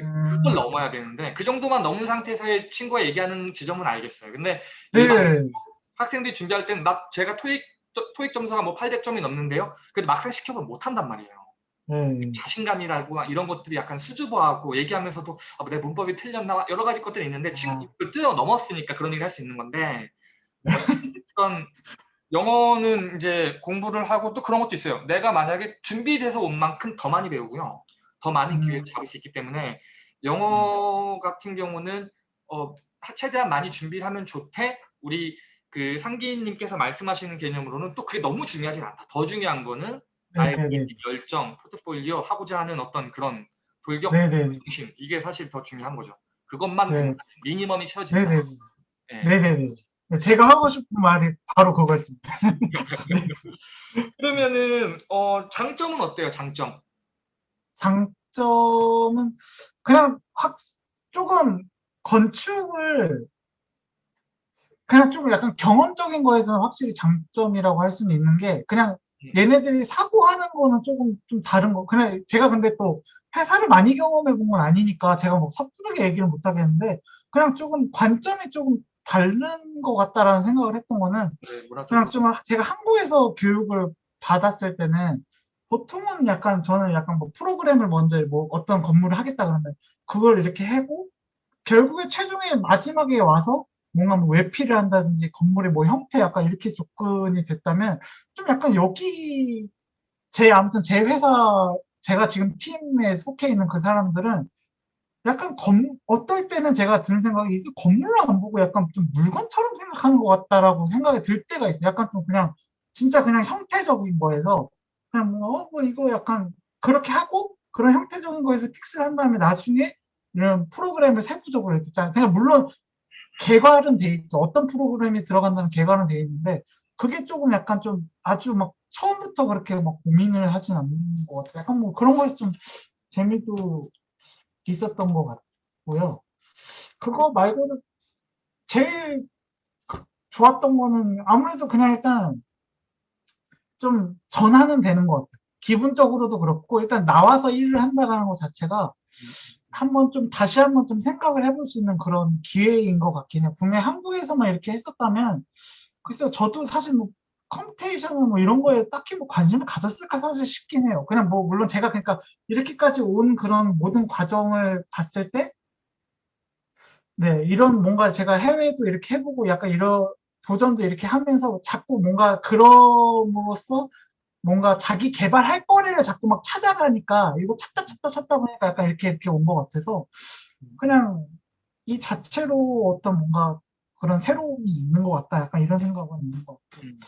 음, 그걸 넘어야 되는데 그 정도만 넘은 상태에서의 친구가 얘기하는 지점은 알겠어요. 근데 네. 학생들이 준비할 때는 막 제가 토익 토익 점수가 뭐 800점이 넘는데요. 그래도 막상 시켜보면 못 한단 말이에요. 네. 자신감이라고 이런 것들이 약간 수줍어하고 얘기하면서도 아, 내 문법이 틀렸나 여러 가지 것들이 있는데 지금 아. 그 뛰어 넘었으니까 그런 얘기 할 수 있는 건데 어떤 영어는 이제 공부를 하고 또 그런 것도 있어요. 내가 만약에 준비돼서 온 만큼 더 많이 배우고요. 더 많은 음. 기회를 잡을 수 있기 때문에 영어 같은 경우는 어, 최대한 많이 준비를 하면 좋대. 우리 그 상기님께서 말씀하시는 개념으로는 또 그게 너무 중요하진 않다. 더 중요한 거는 나의 네네네. 열정, 포트폴리오, 하고자 하는 어떤 그런 돌격 네네. 중심 이게 사실 더 중요한 거죠. 그것만 네. 미니멈이 채워진다. 네네. 예. 네네네. 제가 하고 싶은 말이 바로 그거였습니다. 그러면은 어, 장점은 어때요? 장점. 장점은 그냥 확 조금 건축을 그냥 좀 약간 경험적인 거에서는 확실히 장점이라고 할 수는 있는 게 그냥 얘네들이 사고하는 거는 조금 좀 다른 거. 그냥 제가 근데 또 회사를 많이 경험해 본 건 아니니까 제가 뭐 섣부르게 얘기를 못 하겠는데 그냥 조금 관점이 조금 다른 것 같다라는 생각을 했던 거는 네, 그냥 좀 제가 한국에서 교육을 받았을 때는 보통은 약간 저는 약간 뭐 프로그램을 먼저 뭐 어떤 건물을 하겠다 그러면 그걸 이렇게 하고 결국에 최종에 마지막에 와서 뭔가 뭐 외피를 한다든지 건물의 뭐 형태 약간 이렇게 접근이 됐다면 좀 약간 여기 제 아무튼 제 회사 제가 지금 팀에 속해 있는 그 사람들은 약간 건 어떨 때는 제가 드는 생각이 이게 건물을 안 보고 약간 좀 물건처럼 생각하는 것 같다라고 생각이 들 때가 있어요. 약간 좀 그냥 진짜 그냥 형태적인 거에서 그냥 뭐, 어, 뭐 이거 약간 그렇게 하고 그런 형태적인 거에서 픽스를 한 다음에 나중에 이런 프로그램을 세부적으로 짜. 그냥 물론 개괄은 돼 있죠. 어떤 프로그램이 들어간다는 개괄은 돼 있는데 그게 조금 약간 좀 아주 막 처음부터 그렇게 막 고민을 하진 않는 것 같아요. 약간 뭐 그런 거에서 좀 재미도 있었던 것 같고요. 그거 말고는 제일 그- 좋았던 거는 아무래도 그냥 일단 좀 전환은 되는 것 같아요. 기분적으로도 그렇고 일단 나와서 일을 한다는 것 자체가 한번 좀 다시 한번 좀 생각을 해볼 수 있는 그런 기회인 것 같긴 해요. 분명히 한국에서만 이렇게 했었다면 글쎄요 저도 사실 뭐 computation 뭐 이런 거에 딱히 뭐 관심을 가졌을까 사실 싶긴 해요. 그냥 뭐 물론 제가 그러니까 이렇게까지 온 그런 모든 과정을 봤을 때 네, 이런 뭔가 제가 해외도 이렇게 해보고 약간 이런 도전도 이렇게 하면서 자꾸 뭔가 그럼으로써 뭔가 자기 개발할 거리를 자꾸 막 찾아가니까 이거 찾다 찾다 찾다 보니까 약간 이렇게 이렇게 온 것 같아서 그냥 이 자체로 어떤 뭔가 그런 새로움이 있는 것 같다 약간 이런 생각은 있는 것 같고 음.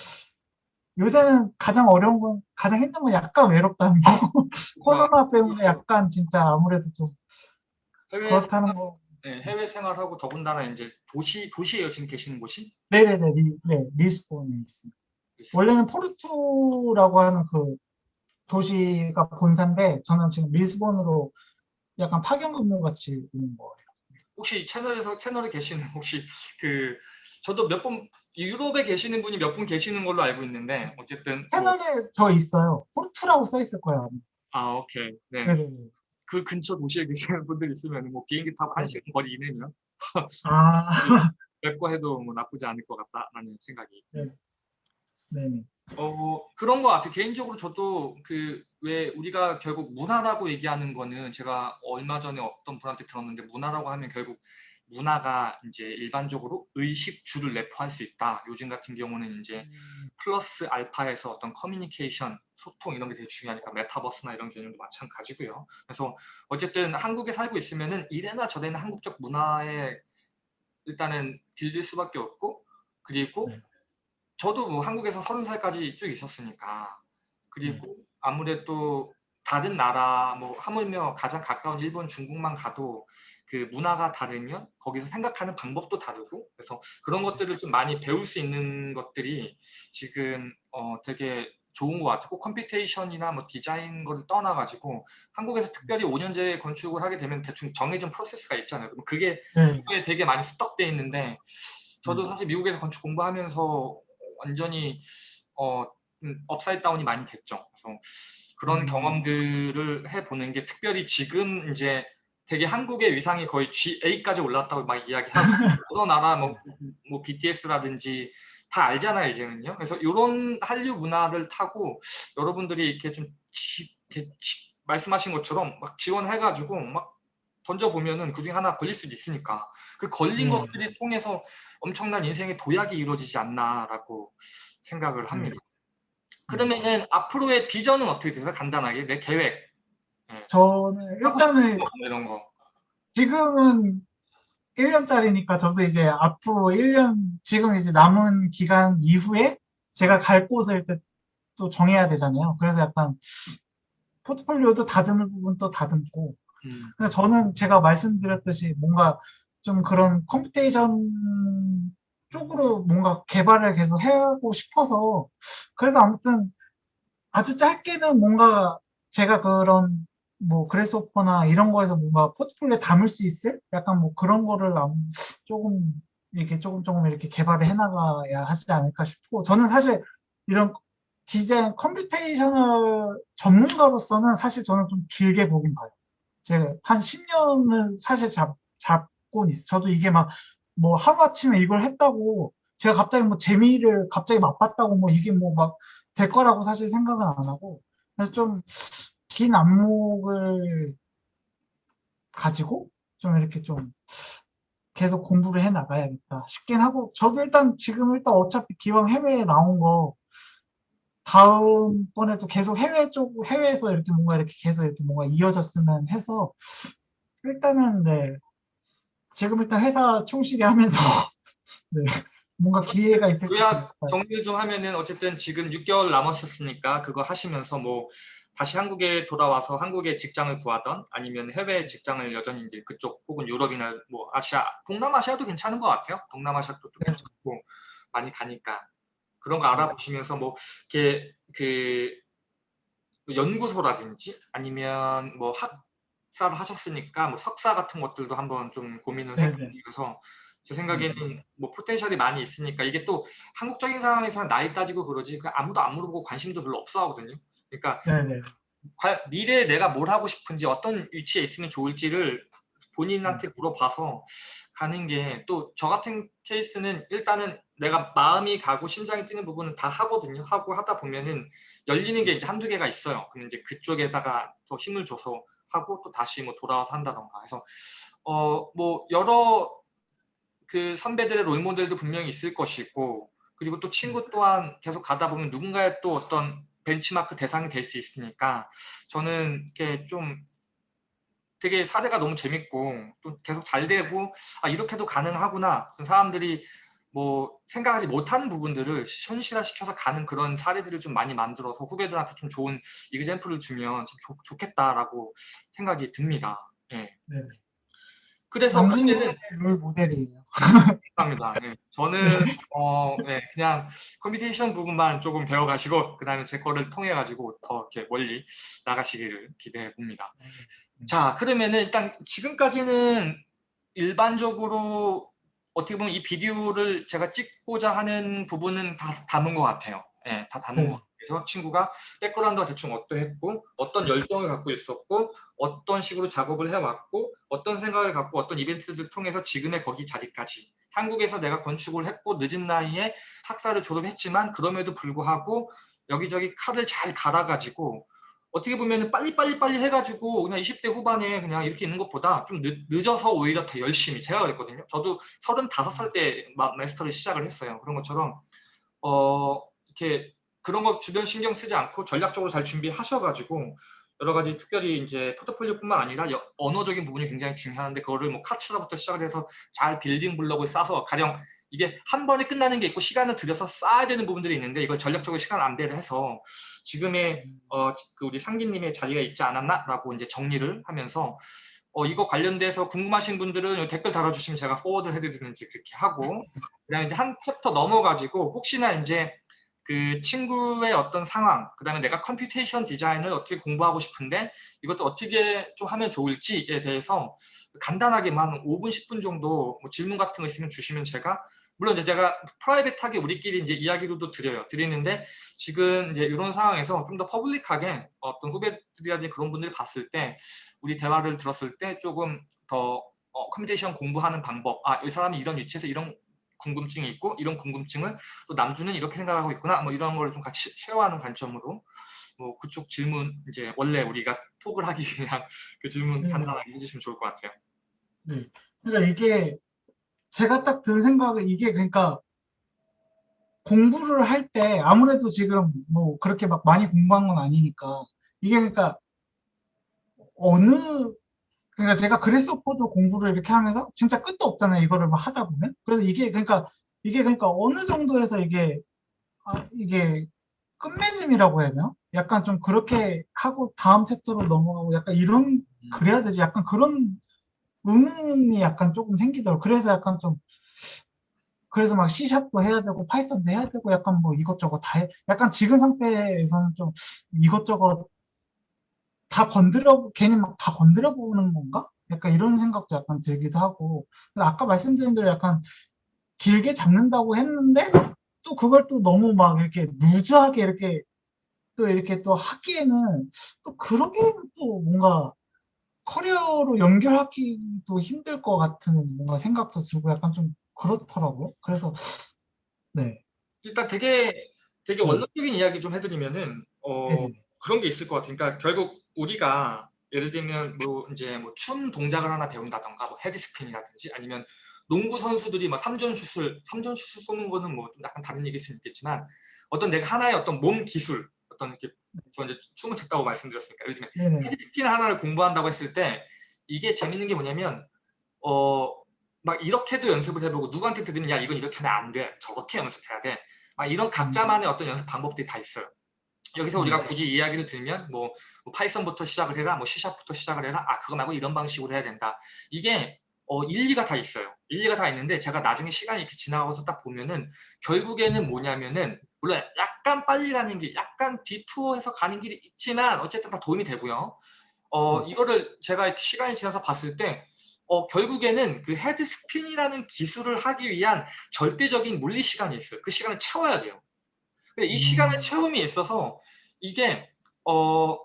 요새는 가장 어려운 건 가장 힘든 건 약간 외롭다는 거 코로나 때문에 약간 진짜 아무래도 좀 해외 그렇다는 거 네, 해외 생활하고 더군다나 이제 도시 도시예요 지금 계시는 곳이? 네네네 리, 네 리스본에 있습니다. 원래는 포르투라고 하는 그 도시가 본사인데 저는 지금 리스본으로 약간 파견 근무 같이 있는 거예요. 혹시 채널에서 채널에 계시는 혹시 그 저도 몇 번 유럽에 계시는 분이 몇 분 계시는 걸로 알고 있는데 어쨌든 뭐, 채널에 저 있어요. 포르투라고 써 있을 거예요. 아 오케이 네. 네네네. 그 근처 도시에 계시는 분들 있으면 뭐 비행기 타고 한 네. 시간 거리 이내면 아, 뵙고 해도 뭐 나쁘지 않을 것 같다라는 생각이 네. 네네. 어 그런 것 같아요. 개인적으로 저도 그 왜 우리가 결국 문화라고 얘기하는 거는 제가 얼마 전에 어떤 분한테 들었는데 문화라고 하면 결국 문화가 이제 일반적으로 의식주를 내포할 수 있다. 요즘 같은 경우는 이제 플러스 알파에서 어떤 커뮤니케이션, 소통 이런 게 되게 중요하니까 메타버스나 이런 개념도 마찬가지고요. 그래서 어쨌든 한국에 살고 있으면은 이래나 저래나 한국적 문화에 일단은 길들 수밖에 없고 그리고 네. 저도 뭐 한국에서 서른 살까지 쭉 있었으니까 그리고 아무래도 다른 나라 뭐 하물며 가장 가까운 일본 중국만 가도 그 문화가 다르면 거기서 생각하는 방법도 다르고 그래서 그런 것들을 좀 많이 배울 수 있는 것들이 지금 어 되게 좋은 것 같고 computation이나 뭐 디자인 거를 떠나가지고 한국에서 특별히 5년제 건축을 하게 되면 대충 정해진 프로세스가 있잖아요. 그럼 그게 네. 미국에 되게 많이 stuck돼 있는데 저도 음. 사실 미국에서 건축 공부하면서 완전히 어 음, upside down이 많이 됐죠. 그래서 그런 음. 경험들을 해보는 게 특별히 지금 이제 되게 한국의 위상이 거의 GA까지 올랐다고 막 이야기하고 여러 나라 뭐, 뭐 BTS라든지 다 알잖아요 이제는요. 그래서 이런 한류 문화를 타고 여러분들이 이렇게 좀 지, 이렇게 지- 말씀하신 것처럼 막 지원해가지고 막 던져보면은 그중에 하나 걸릴 수도 있으니까 그 걸린 네. 것들이 통해서 엄청난 인생의 도약이 이루어지지 않나라고 생각을 합니다. 그러면은 앞으로의 비전은 어떻게 되세요? 간단하게 내 계획 저는 일단은 뭐 이런 거. 지금은 1년짜리니까 저도 이제 앞으로 1년 지금 이제 남은 기간 이후에 제가 갈 곳을 또- 또 정해야 되잖아요. 그래서 약간 포트폴리오도 다듬을 부분 또 다듬고 음, 근데 저는 제가 말씀드렸듯이 뭔가 좀 그런 computation 쪽으로 뭔가 개발을 계속 하고 싶어서 그래서 아무튼 아주 짧게는 뭔가 제가 그런 뭐 Grasshopper나 이런 거에서 뭔가 포트폴리오에 담을 수 있을 약간 뭐 그런 거를 조금 이렇게 조금 조금 이렇게 개발을 해나가야 하지 않을까 싶고 저는 사실 이런 디자인 computational 전문가로서는 사실 저는 좀 길게 보긴 봐요. 제가 한 10년을 사실 잡, 잡곤 있어. 저도 이게 막 뭐 하루아침에 이걸 했다고 제가 갑자기 뭐 재미를 갑자기 맛봤다고 뭐 이게 뭐 막 될 거라고 사실 생각은 안 하고 그래서 좀 긴 안목을 가지고 좀 이렇게 좀 계속 공부를 해 나가야겠다 싶긴 하고 저도 일단 지금 일단 어차피 기왕 해외에 나온 거 다음번에도 계속 해외 쪽 해외에서 이렇게 뭔가 이렇게 계속 이렇게 뭔가 이어졌으면 해서 일단은 네 지금 일단 회사 충실히 하면서 네 뭔가 기회가 있을 것 같아요. 정리를 좀 하면은 어쨌든 지금 6개월 남았었으니까 그거 하시면서 뭐 다시 한국에 돌아와서 한국에 직장을 구하던 아니면 해외 직장을 여전히 이제 그쪽 혹은 유럽이나 뭐 아시아 동남아시아도 괜찮은 것 같아요. 동남아시아 쪽도 네. 괜찮고 많이 가니까 그런 거 알아보시면서 뭐 이렇게 그 연구소라든지 아니면 뭐 학사를 하셨으니까 뭐 석사 같은 것들도 한번 좀 고민을 네네. 해보면서 제 생각에는 뭐 포텐셜이 많이 있으니까 이게 또 한국적인 상황에서는 나이 따지고 그러지 그 아무도 안 물어보고 관심도 별로 없어 하거든요. 그러니까 네네 과- 미래에 내가 뭘 하고 싶은지 어떤 위치에 있으면 좋을지를 본인한테 물어봐서 가는 게 또 저 같은 케이스는 일단은 내가 마음이 가고 심장이 뛰는 부분은 다 하거든요. 하고 하다 보면은 열리는 게 이제 한두 개가 있어요. 그럼 이제 그쪽에다가 더 힘을 줘서 하고 또 다시 뭐 돌아와서 한다던가 해서 어 뭐 여러 그 선배들의 롤 모델도 분명히 있을 것이고 그리고 또 친구 또한 계속 가다 보면 누군가의 또 어떤 벤치마크 대상이 될 수 있으니까 저는 이렇게 좀 되게 사례가 너무 재밌고 또 계속 잘 되고 아 이렇게도 가능하구나 사람들이 뭐 생각하지 못하는 부분들을 현실화시켜서 가는 그런 사례들을 좀 많이 만들어서 후배들한테 좀 좋은 example을 주면 참 좋, 좋겠다라고 생각이 듭니다. 예. 네. 그래서 그때는 롤 모델이에요. 감사합니다. 네. 저는 어, 네, 그냥 computation 부분만 조금 배워가시고 그 다음에 제 거를 통해 가지고 더 이렇게 멀리 나가시기를 기대해 봅니다. 자 그러면은 일단 지금까지는 일반적으로 어떻게 보면 이 비디오를 제가 찍고자 하는 부분은 다 담은 것 같아요. 예, 다 담은 네. 것 같아요. 그래서 친구가 백그라운드가 대충 어떠했고 어떤 열정을 갖고 있었고 어떤 식으로 작업을 해왔고 어떤 생각을 갖고 어떤 이벤트들을 통해서 지금의 거기 자리까지 한국에서 내가 건축을 했고 늦은 나이에 학사를 졸업했지만 그럼에도 불구하고 여기저기 칼을 잘 갈아가지고 어떻게 보면 빨리빨리 빨리 해가지고 그냥 20대 후반에 그냥 이렇게 있는 것보다 좀 늦, 늦어서 오히려 더 열심히 제가 그랬거든요. 저도 35살 때 마- 마스터를 시작을 했어요. 그런 것처럼 어 이렇게 그런 거 주변 신경 쓰지 않고 전략적으로 잘 준비하셔가지고 여러 가지 특별히 이제 포트폴리오뿐만 아니라 여- 언어적인 부분이 굉장히 중요한데 그거를 뭐 카츠라부터 시작을 해서 잘 빌딩 블록을 싸서 가령 이게 한 번에 끝나는 게 있고 시간을 들여서 쌓아야 되는 부분들이 있는데 이걸 전략적으로 시간 안배를 해서 지금의 어, 그 우리 상기님의 자리가 있지 않았나라고 이제 정리를 하면서 어, 이거 관련돼서 궁금하신 분들은 댓글 달아주시면 제가 forward를 해드리는지 그렇게 하고 그다음에 이제 한 챕터 넘어가지고 혹시나 이제 그 친구의 어떤 상황, 그 다음에 내가 computation 디자인을 어떻게 공부하고 싶은데 이것도 어떻게 좀 하면 좋을지에 대해서 간단하게만 5분, 10분 정도 뭐 질문 같은 거 있으면 주시면 제가 물론 이제 제가 private하게 우리끼리 이제 이야기로도 드려요. 드리는데 지금 이제 이런 상황에서 좀 더 public하게 어떤 후배들이라든지 그런 분들이 봤을 때 우리 대화를 들었을 때 조금 더 어, computation 공부하는 방법, 아, 이 사람이 이런 위치에서 이런 궁금증이 있고 이런 궁금증을 또 남주는 이렇게 생각하고 있구나 뭐 이런 걸 좀 같이 share하는 관점으로 뭐 그쪽 질문 이제 원래 우리가 톡을 하기 그냥 그 질문 네. 간단하게 해주시면 좋을 것 같아요. 네. 그러니까 이게 제가 딱 든 생각은 이게 그러니까 공부를 할 때 아무래도 지금 뭐 그렇게 막 많이 공부한 건 아니니까 이게 그러니까 어느 그러니까 제가 그래스오퍼도 공부를 이렇게 하면서 진짜 끝도 없잖아요 이거를 막 하다 보면. 그래서 이게 그러니까 이게 그러니까 어느 정도에서 이게 아, 이게 끝맺음이라고 해야 되나? 약간 좀 그렇게 하고 다음 챕터로 넘어가고 약간 이런 그래야 되지. 약간 그런 의문이 약간 조금 생기더라고. 그래서 약간 좀 그래서 막 C샵도 해야 되고 파이썬도 해야 되고 약간 뭐 이것저것 다 해. 약간 지금 상태에서는 좀 이것저것 다 건드려 괜히 막 다 건드려 보는 건가? 약간 이런 생각도 약간 들기도 하고. 아까 말씀드린 대로 약간 길게 잡는다고 했는데 또 그걸 또 너무 막 이렇게 루즈하게 이렇게 또 이렇게 또 하기에는 또 그러기에는 또 뭔가 커리어로 연결하기도 힘들 것 같은 뭔가 생각도 들고 약간 좀 그렇더라고요. 그래서 네. 일단 되게 되게 네. 원론적인 이야기 좀 해드리면은 어, 네네. 그런 게 있을 것 같아요. 그러니까 결국 우리가 예를 들면 뭐 이제 뭐 춤 동작을 하나 배운다던가 뭐 헤드스핀이라든지 아니면 농구 선수들이 막 삼전 슛을 삼전 슛을 쏘는 거는 뭐 좀 약간 다른 얘기일 수 있겠지만 어떤 내가 하나의 어떤 몸 기술 어떤 이렇게 저 이제 춤을 췄다고 말씀드렸으니까. 예를 들면 네네. 헤드스핀 하나를 공부한다고 했을 때 이게 재밌는 게 뭐냐면 어 막 이렇게도 연습을 해보고 누구한테 들으면 야 이건 이렇게 하면 안 돼. 저렇게 연습해야 돼. 막 이런 각자만의 어떤 연습 방법들이 다 있어요. 여기서 우리가 음. 굳이 이야기를 들면 뭐, 뭐 파이썬부터 시작을 해라 뭐 C샵부터 시작을 해라 아 그거 말고 이런 방식으로 해야 된다. 이게 어, 일리가 다 있어요 일리가 다 있는데 제가 나중에 시간이 이렇게 지나가서 딱 보면은 결국에는 뭐냐면은 물론 약간 빨리 가는 길 약간 디투어해서 가는 길이 있지만 어쨌든 다 도움이 되고요 어, 이거를 제가 이렇게 시간이 지나서 봤을 때 어, 결국에는 그 head spin이라는 기술을 하기 위한 절대적인 물리 시간이 있어요. 그 시간을 채워야 돼요. 근데 이 음. 시간을 채움에 있어서 이게 어,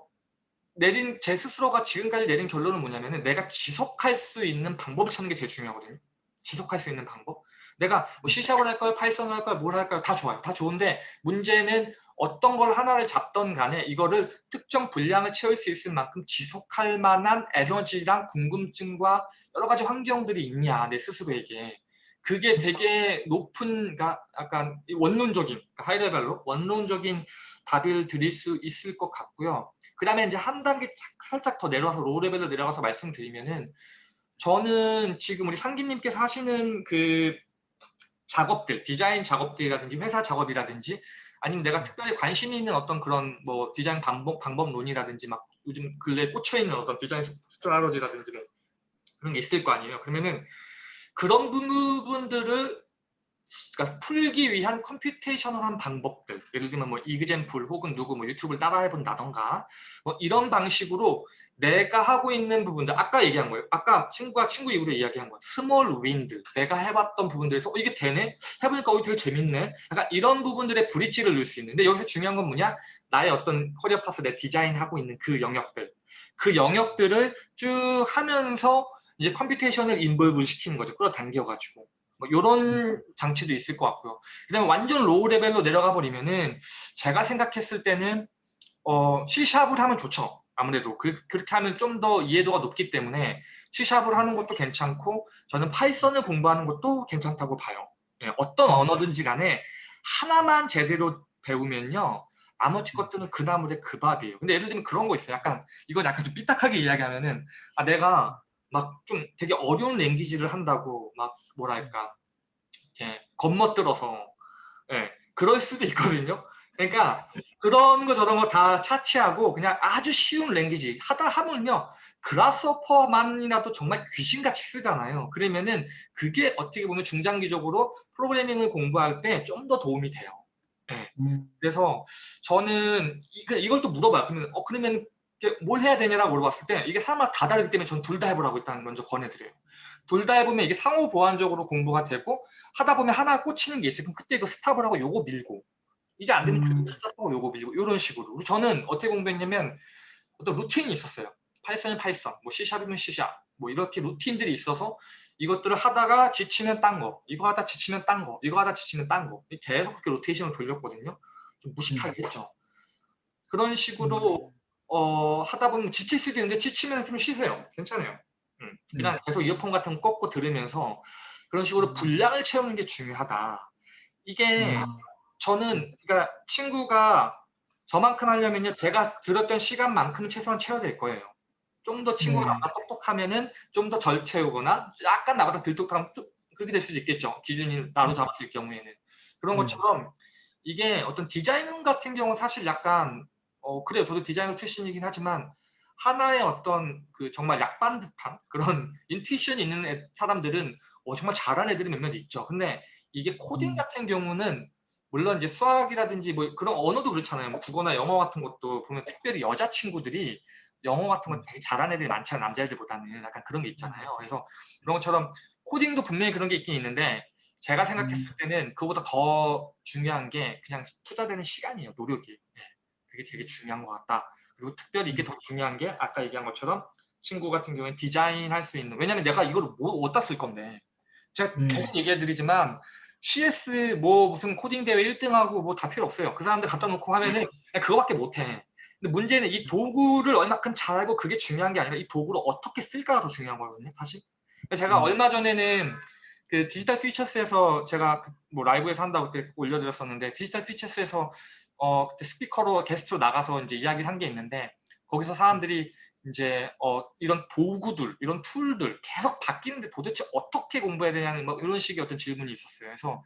내린 제 스스로가 지금까지 내린 결론은 뭐냐면은 내가 지속할 수 있는 방법을 찾는 게 제일 중요하거든요. 지속할 수 있는 방법. 내가 뭐 C샵을 할까요? Python을 할까요? 뭘 할까요? 다 좋아요. 다 좋은데 문제는 어떤 걸 하나를 잡던 간에 이거를 특정 분량을 채울 수 있을 만큼 지속할 만한 에너지랑 궁금증과 여러 가지 환경들이 있냐 내 스스로에게 그게 되게 높은 그러니까 약간 원론적인 그러니까 high level로 원론적인 답을 드릴 수 있을 것 같고요. 그 다음에 이제 한 단계 살짝 더 내려와서 low level로 내려가서 말씀드리면은 저는 지금 우리 상기님께서 하시는 그 작업들, 디자인 작업들이라든지 회사 작업이라든지 아니면 내가 특별히 관심 이 있는 어떤 그런 뭐 디자인 방법, 방법론이라든지 막 요즘 근래에 꽂혀있는 어떤 디자인 strategy라든지 뭐 그런 게 있을 거 아니에요. 그러면은 그런 부분들을 그러니까 풀기 위한 computational한 방법들 예를 들면 뭐 example 혹은 누구 뭐 유튜브를 따라해본다던가 뭐 이런 방식으로 내가 하고 있는 부분들 아까 얘기한 거예요. 아까 친구가 친구 입으로 이야기한 거예요 small win들 내가 해봤던 부분들에서 어, 이게 되네? 해보니까 어, 되게 재밌네? 약간 이런 부분들의 bridge를 넣을 수 있는데 여기서 중요한 건 뭐냐? 나의 어떤 career path 내 디자인하고 있는 그 영역들. 그 영역들을 쭉 하면서 이제 computation을 involve 시키는 거죠 끌어당겨가지고 뭐 이런 장치도 있을 것 같고요. 그 다음에 완전 low level로 내려가 버리면은 제가 생각했을 때는 어 C샵을 하면 좋죠. 아무래도 그, 그렇게 하면 좀 더 이해도가 높기 때문에 C샵을 하는 것도 괜찮고 저는 Python을 공부하는 것도 괜찮다고 봐요. 예, 어떤 언어든지 간에 하나만 제대로 배우면요. 나머지 것들은 그 나물의 그 밥이에요. 근데 예를 들면 그런 거 있어요. 약간 이건 약간 좀 삐딱하게 이야기하면은 아 내가 막 좀 되게 어려운 랭귀지를 한다고 막 뭐랄까 이렇게 겁먹들어서 예, 그럴 수도 있거든요. 그러니까 그런 거 저런 거 다 차치하고 그냥 아주 쉬운 랭귀지 하다 하면요. 그라스퍼만이라도 정말 귀신같이 쓰잖아요. 그러면은 그게 어떻게 보면 중장기적으로 프로그래밍을 공부할 때 좀 더 도움이 돼요. 예. 음. 그래서 저는 이- 그 이걸 또 물어봐요. 그러면 어 그러면 뭘 해야 되냐라고 물어봤을 때 이게 사람마다 다 다르기 때문에 전 둘 다 해보라고 일단 먼저 권해드려요. 둘 다 해보면 이게 상호 보완적으로 공부가 되고 하다 보면 하나 꽂히는 게 있어요. 그럼 그때 이거 stop을 하고 요거 밀고 이게 안 되면 음. stop하고 요거 밀고 이런 식으로. 저는 어떻게 공부했냐면 어떤 루틴이 있었어요. 파이썬이 파이썬, 뭐 C샵이면 C샵, 뭐 이렇게 루틴들이 있어서 이것들을 하다가 지치면 딴 거, 이거 하다 지치면 딴 거, 이거 하다 지치면 딴 거. 계속 그렇게 로테이션을 돌렸거든요. 좀 무식하게 했죠. 그런 식으로 어, 하다 보면 지칠 수도 있는데 지치면 좀 쉬세요. 괜찮아요. 음. 그냥 계속 이어폰 같은 거 꽂고 들으면서 그런 식으로 분량을 채우는 게 중요하다. 이게 음. 저는 그러니까 친구가 저만큼 하려면요 제가 들었던 시간만큼은 최소한 채워야 될 거예요. 좀 더 친구가 네. 나보다 똑똑하면은 좀더덜 채우거나 약간 나보다 덜 똑똑하면 좀 그렇게 될 수도 있겠죠. 기준이 나로 잡았을 경우에는 그런 네. 것처럼 이게 어떤 디자인 같은 경우는 사실 약간 어 그래요. 저도 디자이너 출신이긴 하지만 하나의 어떤 그 정말 약반 듯한 그런 인투이션이 있는 애- 사람들은 어, 정말 잘하는 애들이 몇몇 있죠. 근데 이게 코딩 음. 같은 경우는 물론 이제 수학이라든지 뭐 그런 언어도 그렇잖아요. 뭐 국어나 영어 같은 것도 보면 특별히 여자 친구들이 영어 같은 거 되게 잘하는 애들이 많잖아요. 남자애들보다는 약간 그런 게 있잖아요. 그래서 그런 것처럼 코딩도 분명히 그런 게 있긴 있는데 제가 생각했을 때는 그보다 더 중요한 게 그냥 투자되는 시간이에요. 노력이. 예. 그게 되게 중요한 것 같다. 그리고 특별히 이게 더 중요한 게 아까 얘기한 것처럼 친구 같은 경우에 디자인 할 수 있는 왜냐면 내가 이거를 뭐 어디다 쓸 건데 제가 음. 계속 얘기해 드리지만 CS 뭐 무슨 코딩 대회 1등하고 뭐 다 필요 없어요. 그 사람들 갖다 놓고 하면은 그거밖에 못 해. 근데 문제는 이 도구를 얼마큼 잘 알고 그게 중요한 게 아니라 이 도구를 어떻게 쓸까가 더 중요한 거거든요. 사실. 제가 음. 얼마 전에는 그 Digital Futures에서 제가 그뭐 라이브에서 한다고 그때 올려드렸었는데 디지털 피처스에서 어 그때 스피커로 게스트로 나가서 이제 이야기를 한 게 있는데 거기서 사람들이 이제 어 이런 도구들 이런 tool들 계속 바뀌는데 도대체 어떻게 공부해야 되냐는 뭐 이런 식의 어떤 질문이 있었어요. 그래서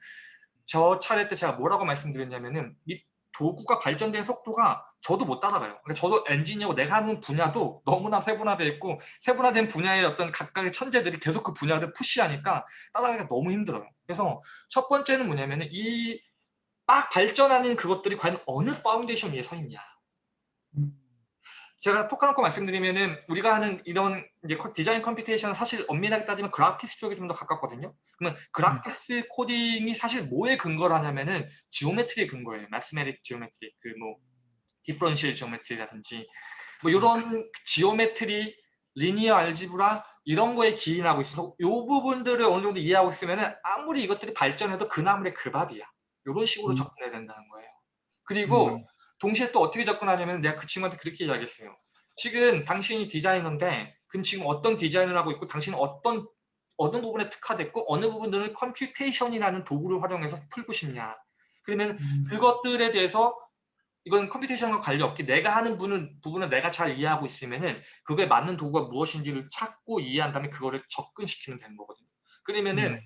저 차례 때 제가 뭐라고 말씀드렸냐면은 이 도구가 발전된 속도가 저도 못 따라가요. 그러니까 저도 엔지니어고 내가 하는 분야도 너무나 세분화되어 있고 세분화된 분야의 어떤 각각의 천재들이 계속 그 분야를 push하니까 따라가기가 너무 힘들어요. 그래서 첫 번째는 뭐냐면은 이 막 발전하는 그것들이 과연 어느 파운데이션 위에 서 있냐. 음, 제가 톡 까놓고 말씀드리면은 우리가 하는 이런 이제 커- 디자인 computation은 사실 엄밀하게 따지면 graphics 쪽이 좀더 가깝거든요. 그러면 graphics 코딩이 사실 뭐에 근거를 하냐면은 geometry에 근거예요. mathematic geometry, 그 뭐 differential geometry라든지 뭐 이런 geometry, linear algebra 이런 거에 기인하고 있어서 이 부분들을 어느 정도 이해하고 있으면은 아무리 이것들이 발전해도 그 나물의 그 밥이야. 이런 식으로 음. 접근해야 된다는 거예요. 그리고 음. 동시에 또 어떻게 접근하냐면 내가 그 친구한테 그렇게 이야기했어요. 지금 당신이 디자이너인데 그럼 지금 어떤 디자인을 하고 있고 당신은 어떤 어느 부분에 특화됐고 어느 부분들을 computation이라는 도구를 활용해서 풀고 싶냐. 그러면 음, 그것들에 대해서 이건 computation과 관련 없기 내가 하는 부분은, 부분을 내가 잘 이해하고 있으면은 그거에 맞는 도구가 무엇인지를 찾고 이해한 다음에 그거를 접근시키면 되는 거거든요. 그러면은 네.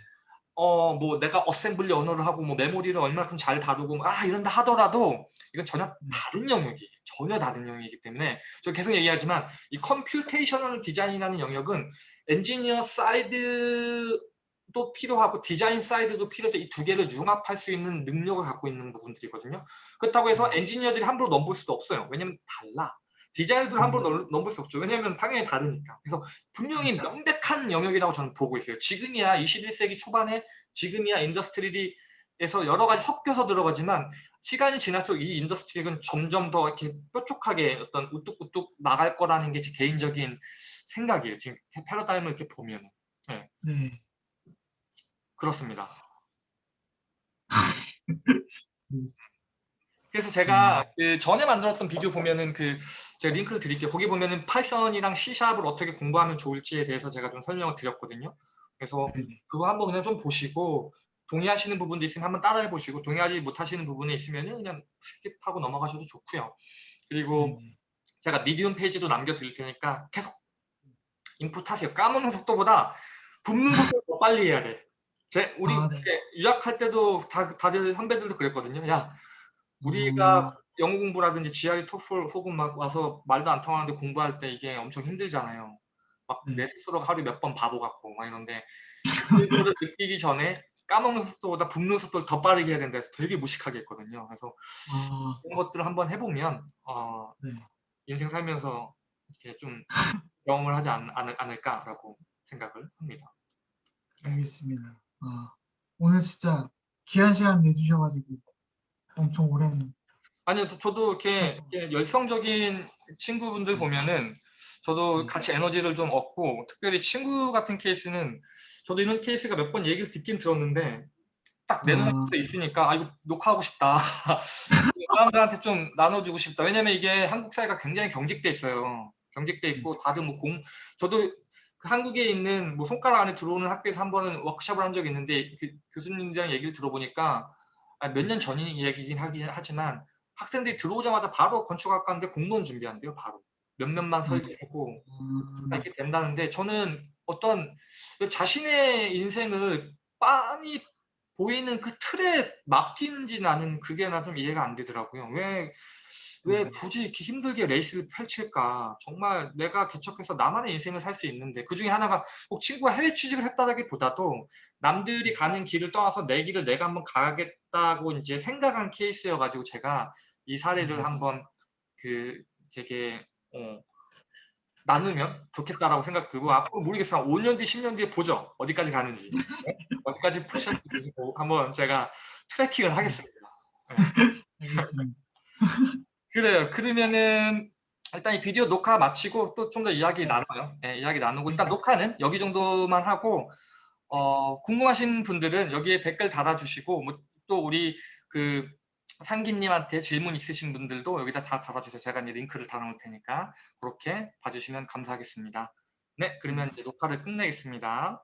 어 뭐 내가 assembly 언어를 하고 뭐 메모리를 얼마큼 잘 다루고 아 이런다 하더라도 이건 전혀 음. 다른 영역이 전혀 다른 영역이기 때문에 저 계속 얘기하지만 이 computational 디자인이라는 영역은 엔지니어 사이드도 필요하고 디자인 사이드도 필요해서 이 두 개를 융합할 수 있는 능력을 갖고 있는 부분들이거든요. 그렇다고 해서 음. 엔지니어들이 함부로 넘볼 수도 없어요. 왜냐면 달라. 디자이너들 함부로 넘- 넘볼 수 없죠. 왜냐하면 당연히 다르니까. 그래서 분명히 명백한 영역이라고 저는 보고 있어요. 지금이야 21세기 초반에 지금이야 industry에서 여러 가지 섞여서 들어가지만 시간이 지날수록 이 industry는 점점 더 이렇게 뾰족하게 어떤 우뚝우뚝 나갈 거라는 게 제 개인적인 생각이에요. 지금 패러다임을 이렇게 보면 네. 그렇습니다. 음. 그래서 제가 그 전에 만들었던 비디오 보면은 그 제가 링크를 드릴게요. 거기 보면은 파이썬이랑 C샵을 어떻게 공부하면 좋을지에 대해서 제가 좀 설명을 드렸거든요. 그래서 네네. 그거 한번 그냥 좀 보시고 동의하시는 부분도 있으면 한번 따라해 보시고 동의하지 못하시는 부분이 있으면은 그냥 skip하고 넘어가셔도 좋고요. 그리고 네네. 제가 Medium 페이지도 남겨 드릴 테니까 계속 인풋 하세요. 까먹는 속도보다 붓는 속도 더 빨리 해야 돼. 제 우리 아, 네. 유학할 때도 다 다들 선배들도 그랬거든요. 야 우리가 음, 영어 공부라든지 GRE, 토플 혹은 막 와서 말도 안 통하는데 공부할 때 이게 엄청 힘들잖아요. 막 네. 내 스스로가 하루에 몇 번 바보 같고 막 이런데 그거를 느끼기 전에 까먹는 속도보다 붓는 속도를 더 빠르게 해야 된다 해서 되게 무식하게 했거든요. 그래서 아, 그런 것들을 한번 해보면 어, 네. 인생 살면서 이렇게 좀 경험을 하지 않, 않을, 않을까라고 생각을 합니다. 알겠습니다. 아, 오늘 진짜 귀한 시간 내주셔가지고 엄청 오랜 아니요, 저- 저도 이렇게, 이렇게 열성적인 친구분들 보면은 저도 음. 같이 에너지를 좀 얻고 특별히 친구 같은 케이스는 저도 이런 케이스가 몇 번 얘기를 듣긴 들었는데 딱내 아. 눈앞에 있으니까 아 이거 녹화하고 싶다. 사람들한테 좀 나눠주고 싶다. 왜냐면 이게 한국 사회가 굉장히 경직돼 있어요. 경직돼 있고 다들 뭐 공 저도 그 한국에 있는 뭐 손가락 안에 들어오는 학교에서 한 번은 워크숍을 한 적이 있는데 그 교수님이랑 얘기를 들어보니까 아, 몇 년전 얘기긴 하긴 하지만 학생들이 들어오자마자 바로 건축학과인데 공무원 준비한대요. 바로 몇 몇만 설계하고 음, 이렇게 된다는데 저는 어떤 자신의 인생을 빤히 보이는 그 틀에 맡기는지 나는 그게 나 좀 이해가 안 되더라고요. 왜, 왜 음. 굳이 이렇게 힘들게 레이스를 펼칠까? 정말 내가 개척해서 나만의 인생을 살 수 있는데 그 중에 하나가 꼭 친구가 해외 취직을 했다기보다도 남들이 가는 길을 떠나서 내 길을 내가 한번 가겠다고 이제 생각한 케이스여가지고 제가 이 사례를 음. 한번 그 되게 어, 나누면 좋겠다라고 생각 들고 앞으로 모르겠어요. 한 5년 뒤, 10년 뒤에 보죠. 어디까지 가는지. 네? 어디까지 푸시할지 한번 제가 트래킹을 하겠습니다. 알겠습니다. 그래요. 그러면은 일단 이 비디오 녹화 마치고 또 좀 더 이야기 나눠요. 네, 이야기 나누고 일단 녹화는 여기 정도만 하고 어, 궁금하신 분들은 여기에 댓글 달아주시고 뭐 또 우리 그 상기님한테 질문 있으신 분들도 여기다 다 달아주세요. 제가 이제 링크를 달아놓을 테니까 그렇게 봐주시면 감사하겠습니다. 네, 그러면 이제 녹화를 끝내겠습니다.